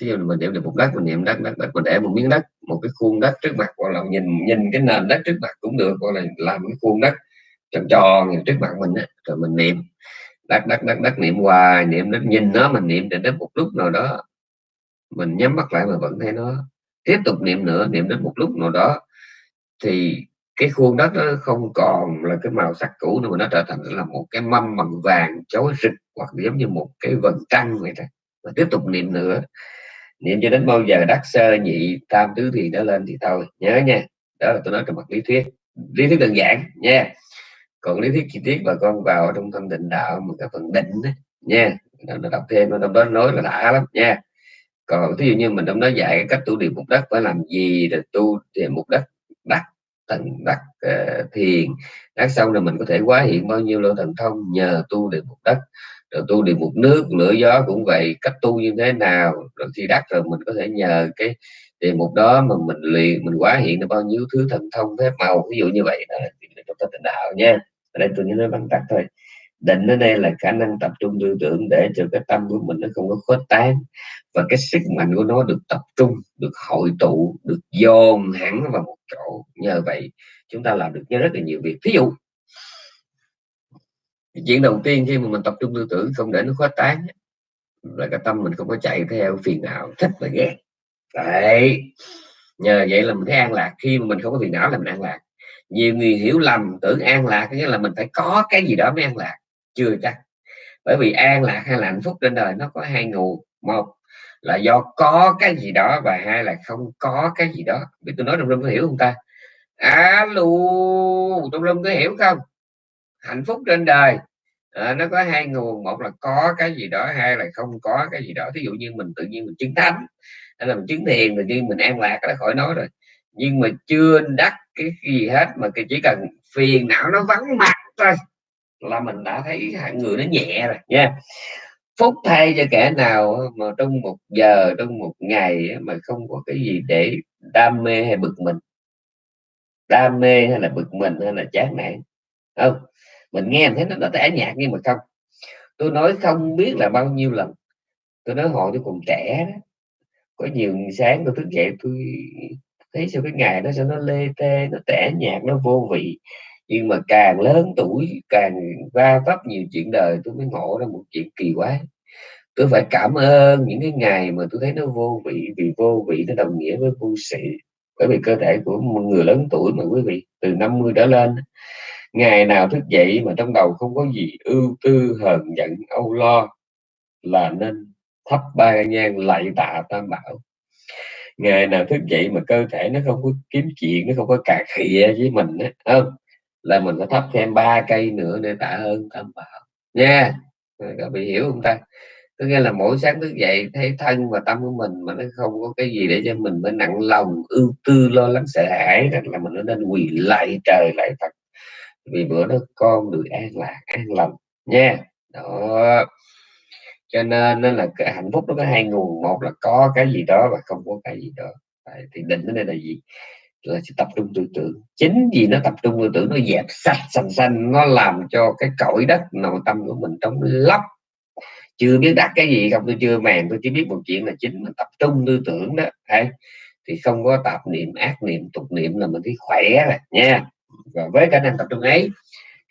Speaker 1: thí dụ mình niệm được một đất, mình niệm đất đất đất, mình để một miếng đất, một cái khuôn đất trước mặt hoặc là nhìn nhìn cái nền đất trước mặt cũng được hoặc là làm cái khuôn đất tròn tròn trước mặt mình á, rồi mình niệm. Đất đất đất đất niệm hoài, niệm đất nhìn nó, mình niệm đến một lúc nào đó, mình nhắm mắt lại mà vẫn thấy nó tiếp tục niệm nữa, niệm đến một lúc nào đó, thì cái khuôn đất nó không còn là cái màu sắc cũ nữa, mà nó trở thành là một cái mâm bằng vàng chói rực, hoặc giống như một cái vầng trăng vậy đó và tiếp tục niệm nữa. Niệm cho đến bao giờ đắc sơ nhị tam tứ thì nó lên thì thôi. Nhớ nha. Đó là tôi nói trong mặt lý thuyết. Lý thuyết đơn giản nha. Còn lý thuyết chi tiết bà con vào trong tâm định đạo một cái phần định đó, nha. Nó đọc thêm nó trong đó nói là đã lắm nha. Còn ví dụ như mình trong đó dạy cái cách tu điều mục đất phải làm gì để tu thì mục đất đắc thần đắc uh, thiền. Đắc xong rồi mình có thể quá hiện bao nhiêu lô thần thông nhờ tu điều mục đất rồi tu địa một nước, lửa gió cũng vậy, cách tu như thế nào, rồi khi đắc rồi mình có thể nhờ cái địa một đó mà mình luyện, mình quá hiện được bao nhiêu thứ thần thông, phép màu, ví dụ như vậy. Đó là trong tịnh đạo nha. Ở đây tôi nói bằng tắt thôi. Định ở đây là khả năng tập trung tư tưởng để cho cái tâm của mình nó không có khuếch tán và cái sức mạnh của nó được tập trung, được hội tụ, được dồn hẳn vào một chỗ. Nhờ vậy, chúng ta làm được rất là nhiều việc. Ví dụ chuyện đầu tiên khi mà mình tập trung tư tưởng không để nó khuếch tán là cái tâm mình không có chạy theo phiền não, thích và ghét. Đấy. Nhờ vậy là mình thấy an lạc. Khi mà mình không có phiền não là mình an lạc. Nhiều người hiểu lầm, tưởng an lạc nghĩa là mình phải có cái gì đó mới an lạc. Chưa chắc. Bởi vì an lạc hay là hạnh phúc trên đời nó có hai nguồn. Một là do có cái gì đó và hai là không có cái gì đó. Biết tôi nói trong lâm có hiểu không ta? Alo, trong lâm có hiểu không? Hạnh phúc trên đời. À, nó có hai nguồn một là có cái gì đó hai là không có cái gì đó. Thí dụ như mình tự nhiên mình chứng thánh hay là mình chứng thiền tự nhiên mình an lạc đó khỏi nói rồi. Nhưng mà chưa đắc cái gì hết mà chỉ cần phiền não nó vắng mặt thôi là mình đã thấy hai người nó nhẹ rồi nha. Phúc thay cho kẻ nào mà trong một giờ trong một ngày mà không có cái gì để đam mê hay bực mình? Đam mê hay là bực mình hay là chán nản? Không mình nghe thấy nó nó tẻ nhạt nhưng mà không. Tôi nói không biết là bao nhiêu lần. Tôi nói hồi tôi còn trẻ đó. Có nhiều sáng tôi thức dậy tôi thấy sao cái ngày đó sao nó lê tê nó tẻ nhạt nó vô vị. Nhưng mà càng lớn tuổi càng va vấp nhiều chuyện đời tôi mới ngộ ra một chuyện kỳ quái, tôi phải cảm ơn những cái ngày mà tôi thấy nó vô vị vì vô vị nó đồng nghĩa với vô sĩ bởi vì cơ thể của một người lớn tuổi mà quý vị từ 50 trở lên ngày nào thức dậy mà trong đầu không có gì ưu tư, hờn giận, âu lo, là nên thắp ba nhang lạy tạ tam bảo. Ngày nào thức dậy mà cơ thể nó không có kiếm chuyện, nó không có cà khịa với mình á không? Là mình phải thắp thêm ba cây nữa để tạ ơn tam bảo. Nha các bị hiểu không ta? Có nghĩa là mỗi sáng thức dậy thấy thân và tâm của mình mà nó không có cái gì để cho mình phải nặng lòng, ưu tư, lo lắng, sợ hãi, rằng là mình nên quỳ lại trời lại Phật vì bữa đó con được an lạc an lành nha. Đó. Cho nên nên là cái hạnh phúc nó có hai nguồn. Một là có cái gì đó và không có cái gì đó. Đấy, thì định ở đây là gì? Là sẽ tập trung tư tưởng. Chính vì nó tập trung tư tưởng nó dẹp sạch sành xanh nó làm cho cái cõi đất nội tâm của mình trong lấp. Chưa biết đặt cái gì không tôi chưa màng tôi chỉ biết một chuyện là chính mình tập trung tư tưởng đó. Đấy. thì không có tạp niệm ác niệm tục niệm là mình thấy khỏe rồi nha với khả năng tập trung ấy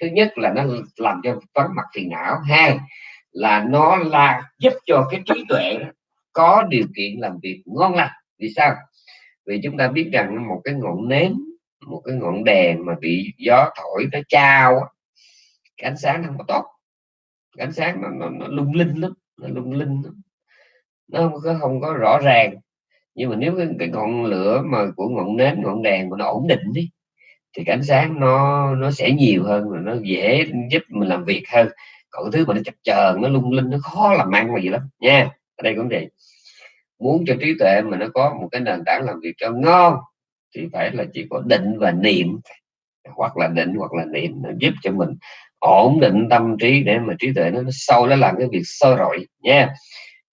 Speaker 1: thứ nhất là nó làm cho vắng mặt phiền não. Hai là nó là giúp cho cái trí tuệ có điều kiện làm việc ngon lành. Vì sao? Vì chúng ta biết rằng một cái ngọn nến một cái ngọn đèn mà bị gió thổi nó trao cái ánh sáng không có tốt. Cái ánh sáng nó, nó, nó lung linh lắm nó lung linh lắm. nó không có không có rõ ràng. Nhưng mà nếu cái, cái ngọn lửa mà của ngọn nến ngọn đèn mà nó ổn định đi thì cái ánh sáng nó nó sẽ nhiều hơn và nó dễ giúp mình làm việc hơn. Còn cái thứ mà nó chập chờn nó lung linh nó khó làm ăn mà gì lắm. Nha ở đây cũng vậy muốn cho trí tuệ mà nó có một cái nền tảng làm việc cho ngon thì phải là chỉ có định và niệm. Hoặc là định hoặc là niệm nó giúp cho mình ổn định tâm trí để mà trí tuệ nó, nó sâu nó làm cái việc soi rọi. Nha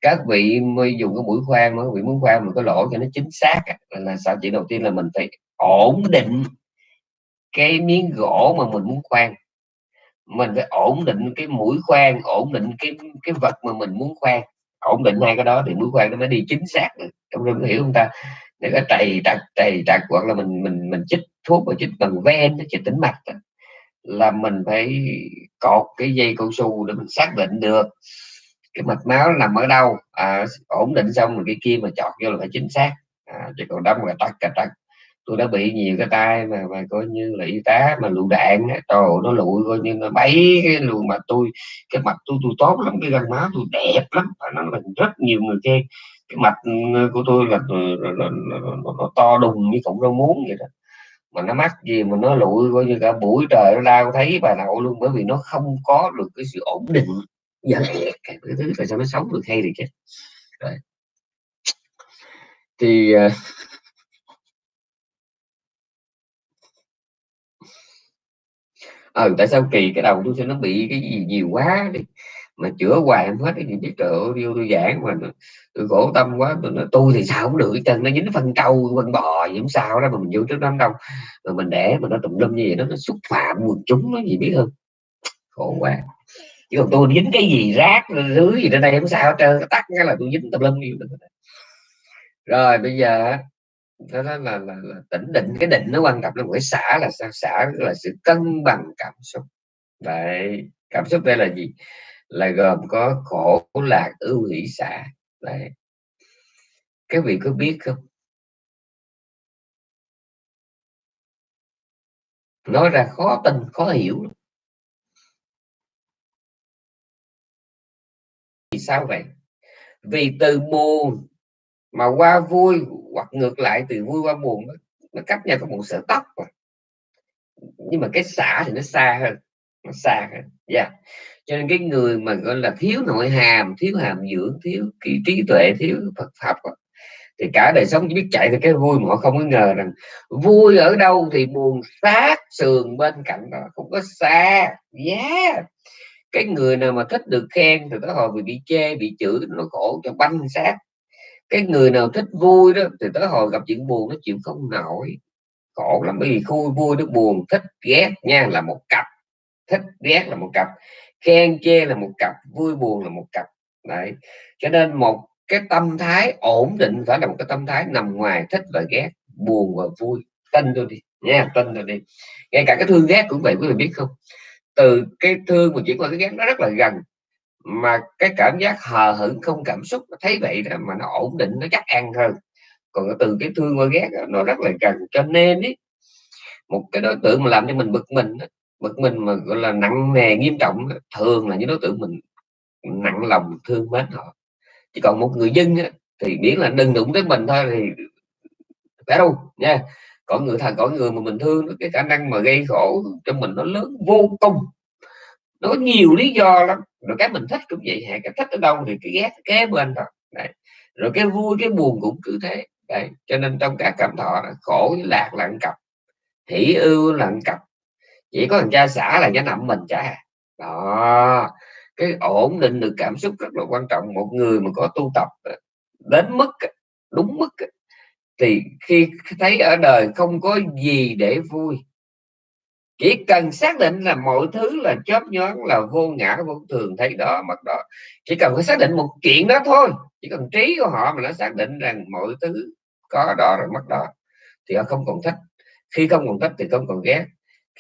Speaker 1: các vị mới dùng cái mũi khoan mà vị muốn khoan mình có lỗ cho nó chính xác là sao? Chỉ đầu tiên là mình phải ổn định cái miếng gỗ mà mình muốn khoan. Mình phải ổn định cái mũi khoan ổn định cái cái vật mà mình muốn khoan. Ổn định hai cái đó thì mũi khoan nó mới đi chính xác được. Trong rừng hiểu không ta? Để có trầy trặc trầy trặc hoặc là mình mình mình chích thuốc và chích bằng ven chích tĩnh mạch là mình phải cột cái dây cao su để mình xác định được cái mạch máu nằm ở đâu. À, ổn định xong rồi cái kia mà chọt vô là phải chính xác. À, chứ còn đâm là tắc cả tắc tôi đã bị nhiều cái tai mà mà coi như là y tá mà lựu đạn trời nó lụi coi như nó bấy cái lùi mà tôi cái mặt tôi tôi tốt lắm cái gân má tôi đẹp lắm và nó là rất nhiều người khen. Cái mặt ờ, của tôi là, ờ, là, là, là, là nó to đùng như cũng rau muống vậy đó. Mà nó mắc gì mà nó lụi coi như cả buổi trời nó đau thấy bà nội luôn bởi vì nó không có được cái sự ổn định giờ cái thứ tại sao nó sống được hay thì chứ, rồi thì uh, ờ tại sao kỳ cái đầu tôi sẽ nó bị cái gì nhiều quá đi. Mà chữa hoài không hết, cái gì biết trời ơi tôi giảng mà tôi khổ tâm quá, tôi nói, tôi thì sao cũng được chân nó dính phân trâu, phân bò gì cũng sao đó, mà mình vô trước đám đông, mà mình để mà nó tùm lum như vậy đó, nó xúc phạm quần chúng nó gì biết không? Khổ quá. Chứ còn tôi dính cái gì, rác dưới gì trên đây không sao hết trơn tắt cái là tôi dính tùm lum gì rồi, bây giờ đó là, là, là, là tỉnh định cái định nó quan trọng là một cái là sao? Xả là sự cân bằng cảm xúc. Đấy cảm xúc đây là gì? Là gồm có khổ lạc ưu hỷ xả đấy Các vị có biết không? Nói ra khó tin khó hiểu vì sao vậy? Vì từ buồn mà qua vui hoặc ngược lại từ vui qua buồn nó, nó cách nhau có một sợi tóc mà. nhưng mà cái xả thì nó xa hơn nó xa hơn yeah. cho nên cái người mà gọi là thiếu nội hàm thiếu hàm dưỡng thiếu cái trí tuệ thiếu Phật học thì cả đời sống chỉ biết chạy từ cái vui mà họ không có ngờ rằng vui ở đâu thì buồn sát sườn bên cạnh đó không có xa yeah cái người nào mà thích được khen thì tới hồi bị bị chê bị chửi nó khổ cho banh sát cái người nào thích vui đó, thì tới hồi gặp chuyện buồn nó chịu không nổi. Khổ lắm, bởi vì khui vui nó buồn, thích ghét nha, là một cặp. Thích ghét là một cặp, khen chê là một cặp, vui buồn là một cặp. Đấy. Cho nên một cái tâm thái ổn định phải là một cái tâm thái nằm ngoài thích và ghét, buồn và vui. Tin tôi đi, nha, tin tôi đi. Ngay cả cái thương ghét cũng vậy, quý vị biết không? Từ cái thương mà chuyển qua cái ghét nó rất là gần mà cái cảm giác hờ hững không cảm xúc nó thấy vậy đó mà nó ổn định nó chắc ăn hơn. Còn từ cái thương qua ghét nó rất là cần cho nên ý, một cái đối tượng mà làm cho mình bực mình bực mình mà gọi là nặng nề nghiêm trọng thường là những đối tượng mình nặng lòng thương mến họ. Chỉ còn một người dân thì biết là đừng đụng tới mình thôi thì phải đâu nha. Có người thằng có người mà mình thương cái khả năng mà gây khổ cho mình nó lớn vô cùng nó có nhiều lý do lắm. Rồi cái mình thích cũng vậy, hả? Cái thích ở đâu thì cái ghét kế bên đó. Đấy. rồi cái vui, cái buồn cũng cứ thế. Đấy. cho nên trong các cảm thọ khổ với lạc là cặp, hỷ ưu là cặp. Chỉ có thằng cha xã là cái nằm mình cha à. đó. Cái ổn định được cảm xúc rất là quan trọng. Một người mà có tu tập đến mức đúng mức thì khi thấy ở đời không có gì để vui chỉ cần xác định là mọi thứ là chớp nhoáng là vô ngã vô thường thấy đó mặt đó. Chỉ cần phải xác định một chuyện đó thôi. Chỉ cần trí của họ mà nó xác định rằng mọi thứ có đó rồi mất đó thì họ không còn thích. Khi không còn thích thì không còn ghét.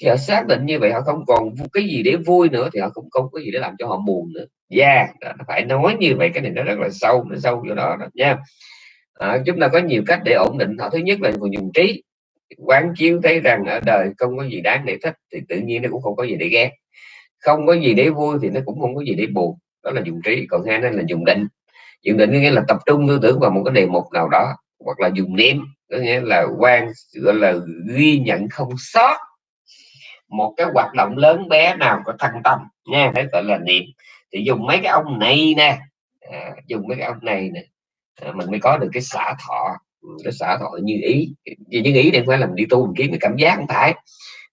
Speaker 1: Khi họ xác định như vậy họ không còn cái gì để vui nữa thì họ cũng không có gì để làm cho họ buồn nữa. Dạ, yeah phải nói như vậy cái này nó rất là sâu nó sâu chỗ đó, đó nha. À, chúng ta có nhiều cách để ổn định. Họ thứ nhất là dùng trí quán chiếu thấy rằng ở đời không có gì đáng để thích thì tự nhiên nó cũng không có gì để ghét. Không có gì để vui thì nó cũng không có gì để buồn. Đó là dùng trí còn hai là dùng định. Dùng định nghĩa là tập trung tư tưởng vào một cái đề mục nào đó hoặc là dùng niệm có nghĩa là quan gọi là ghi nhận không sót một cái hoạt động lớn bé nào có thân tâm nha đấy gọi là niệm. Thì dùng mấy cái ông này nè à, dùng mấy cái ông này nè à, mình mới có được cái xả thọ cái xã hội như ý. Vì như ý đây phải làm đi tu mình kiếm cái cảm giác không phải.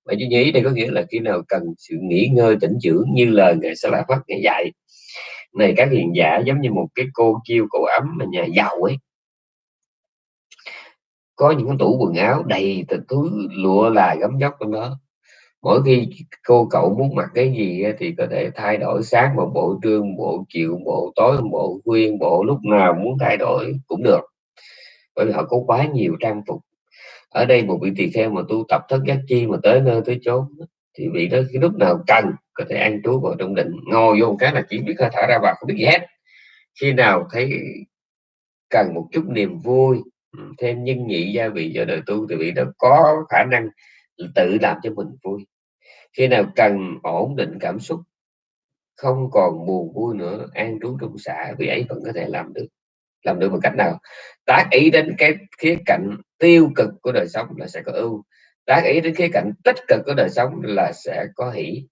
Speaker 1: Mà như ý đây có nghĩa là khi nào cần sự nghỉ ngơi tỉnh dưỡng như lời ngài sẽ lại phát ngày dạy. Này, các hiền giả giống như một cái cô chiêu cổ ấm mà nhà giàu ấy. Có những cái tủ quần áo đầy túi lụa là gấm dốc trong đó. Mỗi khi cô cậu muốn mặc cái gì thì có thể thay đổi sáng một bộ trương bộ, chiều bộ, tối một bộ khuyên bộ, lúc nào muốn thay đổi cũng được bởi vì họ có quá nhiều trang phục. Ở đây một vị tỳ kheo mà tu tập thất giác chi mà tới nơi tới chốn thì vị đó khi lúc nào cần có thể ăn trú vào trong định. Ngồi vô một cái là chỉ biết hơi thở ra vào không biết gì hết. Khi nào thấy cần một chút niềm vui ừ, thêm nhân nhị gia vị cho đời tu thì vị đó có khả năng tự làm cho mình vui. Khi nào cần ổn định cảm xúc, không còn buồn vui nữa, an trú trong xã vì ấy vẫn có thể làm được làm được bằng cách nào? Tác ý đến cái khía cạnh tiêu cực của đời sống là sẽ có ưu. Tác ý đến khía cạnh tích cực của đời sống là sẽ có hỷ.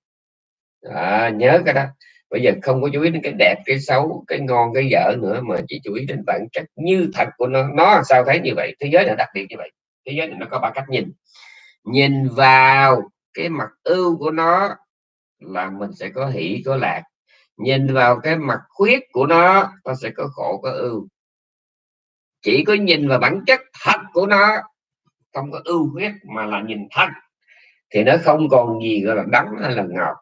Speaker 1: À, nhớ cái đó. Bây giờ không có chú ý đến cái đẹp cái xấu cái ngon cái dở nữa mà chỉ chú ý đến bản chất như thật của nó. Nó sao thấy như vậy? Thế giới là đặc biệt như vậy. Thế giới này nó có ba cách nhìn. Nhìn vào cái mặt ưu của nó là mình sẽ có hỷ có lạc. Nhìn vào cái mặt khuyết của nó nó sẽ có khổ có ưu chỉ có nhìn vào bản chất thật của nó, không có ưu khuyết mà là nhìn thật thì nó không còn gì gọi là đắng hay là ngọt.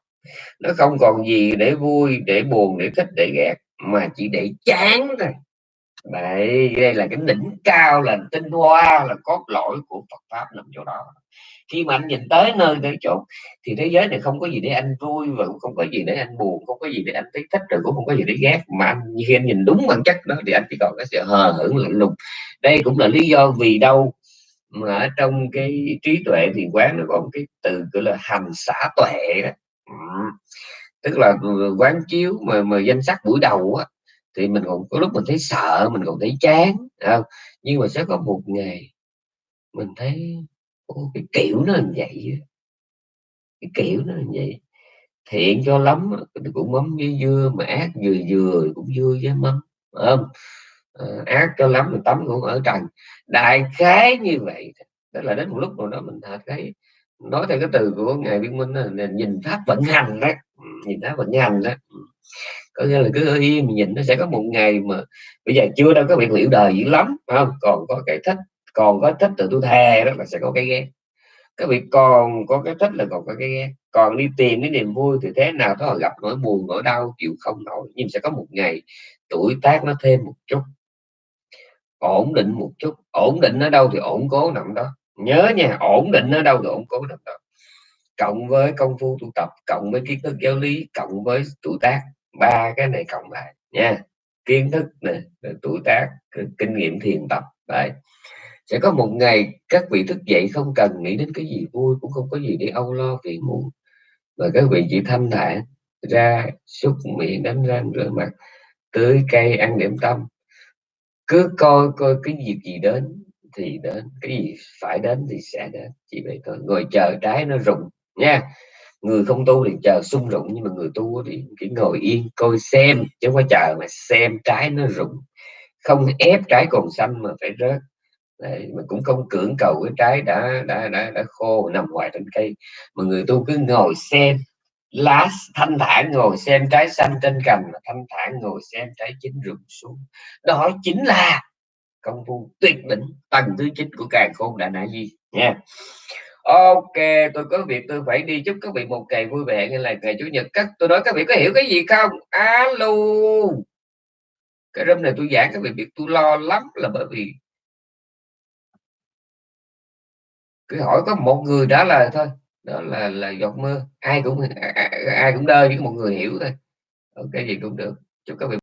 Speaker 1: Nó không còn gì để vui, để buồn, để thích, để ghét, mà chỉ để chán thôi. Đây đây là cái đỉnh cao, là tinh hoa, là cốt lõi của Phật pháp nằm chỗ đó khi mà anh nhìn tới nơi tới chỗ thì thế giới này không có gì để anh vui và cũng không có gì để anh buồn, không có gì để anh thấy thích rồi cũng không có gì để ghét. Mà anh khi anh nhìn đúng bản chất đó thì anh chỉ còn cái sự hờ hững, lạnh lùng. Đây cũng là lý do vì đâu mà ở trong cái trí tuệ thì quán nó có một cái từ gọi là hành xả tuệ đó. Tức là ừ, quán chiếu mà mà danh sắc buổi đầu á, thì mình còn có lúc mình thấy sợ, mình còn thấy chán không? nhưng mà sẽ có một ngày mình thấy Ồ, cái kiểu nó như vậy cái kiểu nó như vậy. Thiện cho lắm cũng mắm với dưa mà ác vừa vừa cũng dưa với mắm không? À, ác cho lắm mình tắm cũng ở trần. Đại khái như vậy tức là đến một lúc nào đó mình thật thấy nói theo cái từ của ngài viên minh là nhìn pháp vận hành đó. Ừ, nhìn pháp vận hành đó. Ừ. Có nghĩa là cứ im nhìn nó sẽ có một ngày mà bây giờ chưa đâu có việc liệu đời dữ lắm không? Còn có cái thích còn có thích từ tôi thề đó là sẽ có cái ghét. Các vị còn có cái thích là còn có cái ghét. Còn đi tìm cái niềm vui thì thế nào đó gặp nỗi buồn, nỗi đau, chịu không nổi. Nhưng sẽ có một ngày tuổi tác nó thêm một chút, ổn định một chút. Ổn định ở đâu thì ổn cố nằm đó. Nhớ nha, ổn định ở đâu thì ổn cố nằm đó. Cộng với công phu tu tập, cộng với kiến thức giáo lý, cộng với tuổi tác. Ba cái này cộng lại nha. Kiến thức này tuổi tác kinh nghiệm thiền tập, đấy sẽ có một ngày các vị thức dậy không cần nghĩ đến cái gì vui, cũng không có gì để âu lo phiền muộn và các vị chỉ thanh thản ra xúc miệng, đánh răng, rửa mặt, tưới cây ăn điểm tâm. Cứ coi coi cái việc gì đến thì đến, cái gì phải đến thì sẽ đến. Chỉ vậy thôi. Ngồi chờ trái nó rụng, nha. Người không tu thì chờ sung rụng, nhưng mà người tu thì chỉ ngồi yên, coi xem, chứ không phải chờ mà xem trái nó rụng. Không ép trái còn xanh mà phải rớt. Đấy, mà cũng không cưỡng cầu cái trái đã đã đã đã khô nằm ngoài trên cây. Mà người tu cứ ngồi xem lá thanh thản ngồi xem trái xanh trên cành mà thanh thản ngồi xem trái chín rụng xuống. Đó chính là công phu tuyệt đỉnh tầng thứ chín của càng khôn đại nại gì nha. Ok tôi có việc tôi phải đi. Chúc các vị một ngày vui vẻ như là ngày chủ nhật. Các tôi nói các vị có hiểu cái gì không? Alo. Cái room này tôi giảng các vị biết tôi lo lắm là bởi vì cứ hỏi có một người trả lời thôi. Đó là là giọt mưa ai cũng à, à, ai cũng đơ với một người hiểu thôi. Ờ, cái gì cũng được. Chúc các vị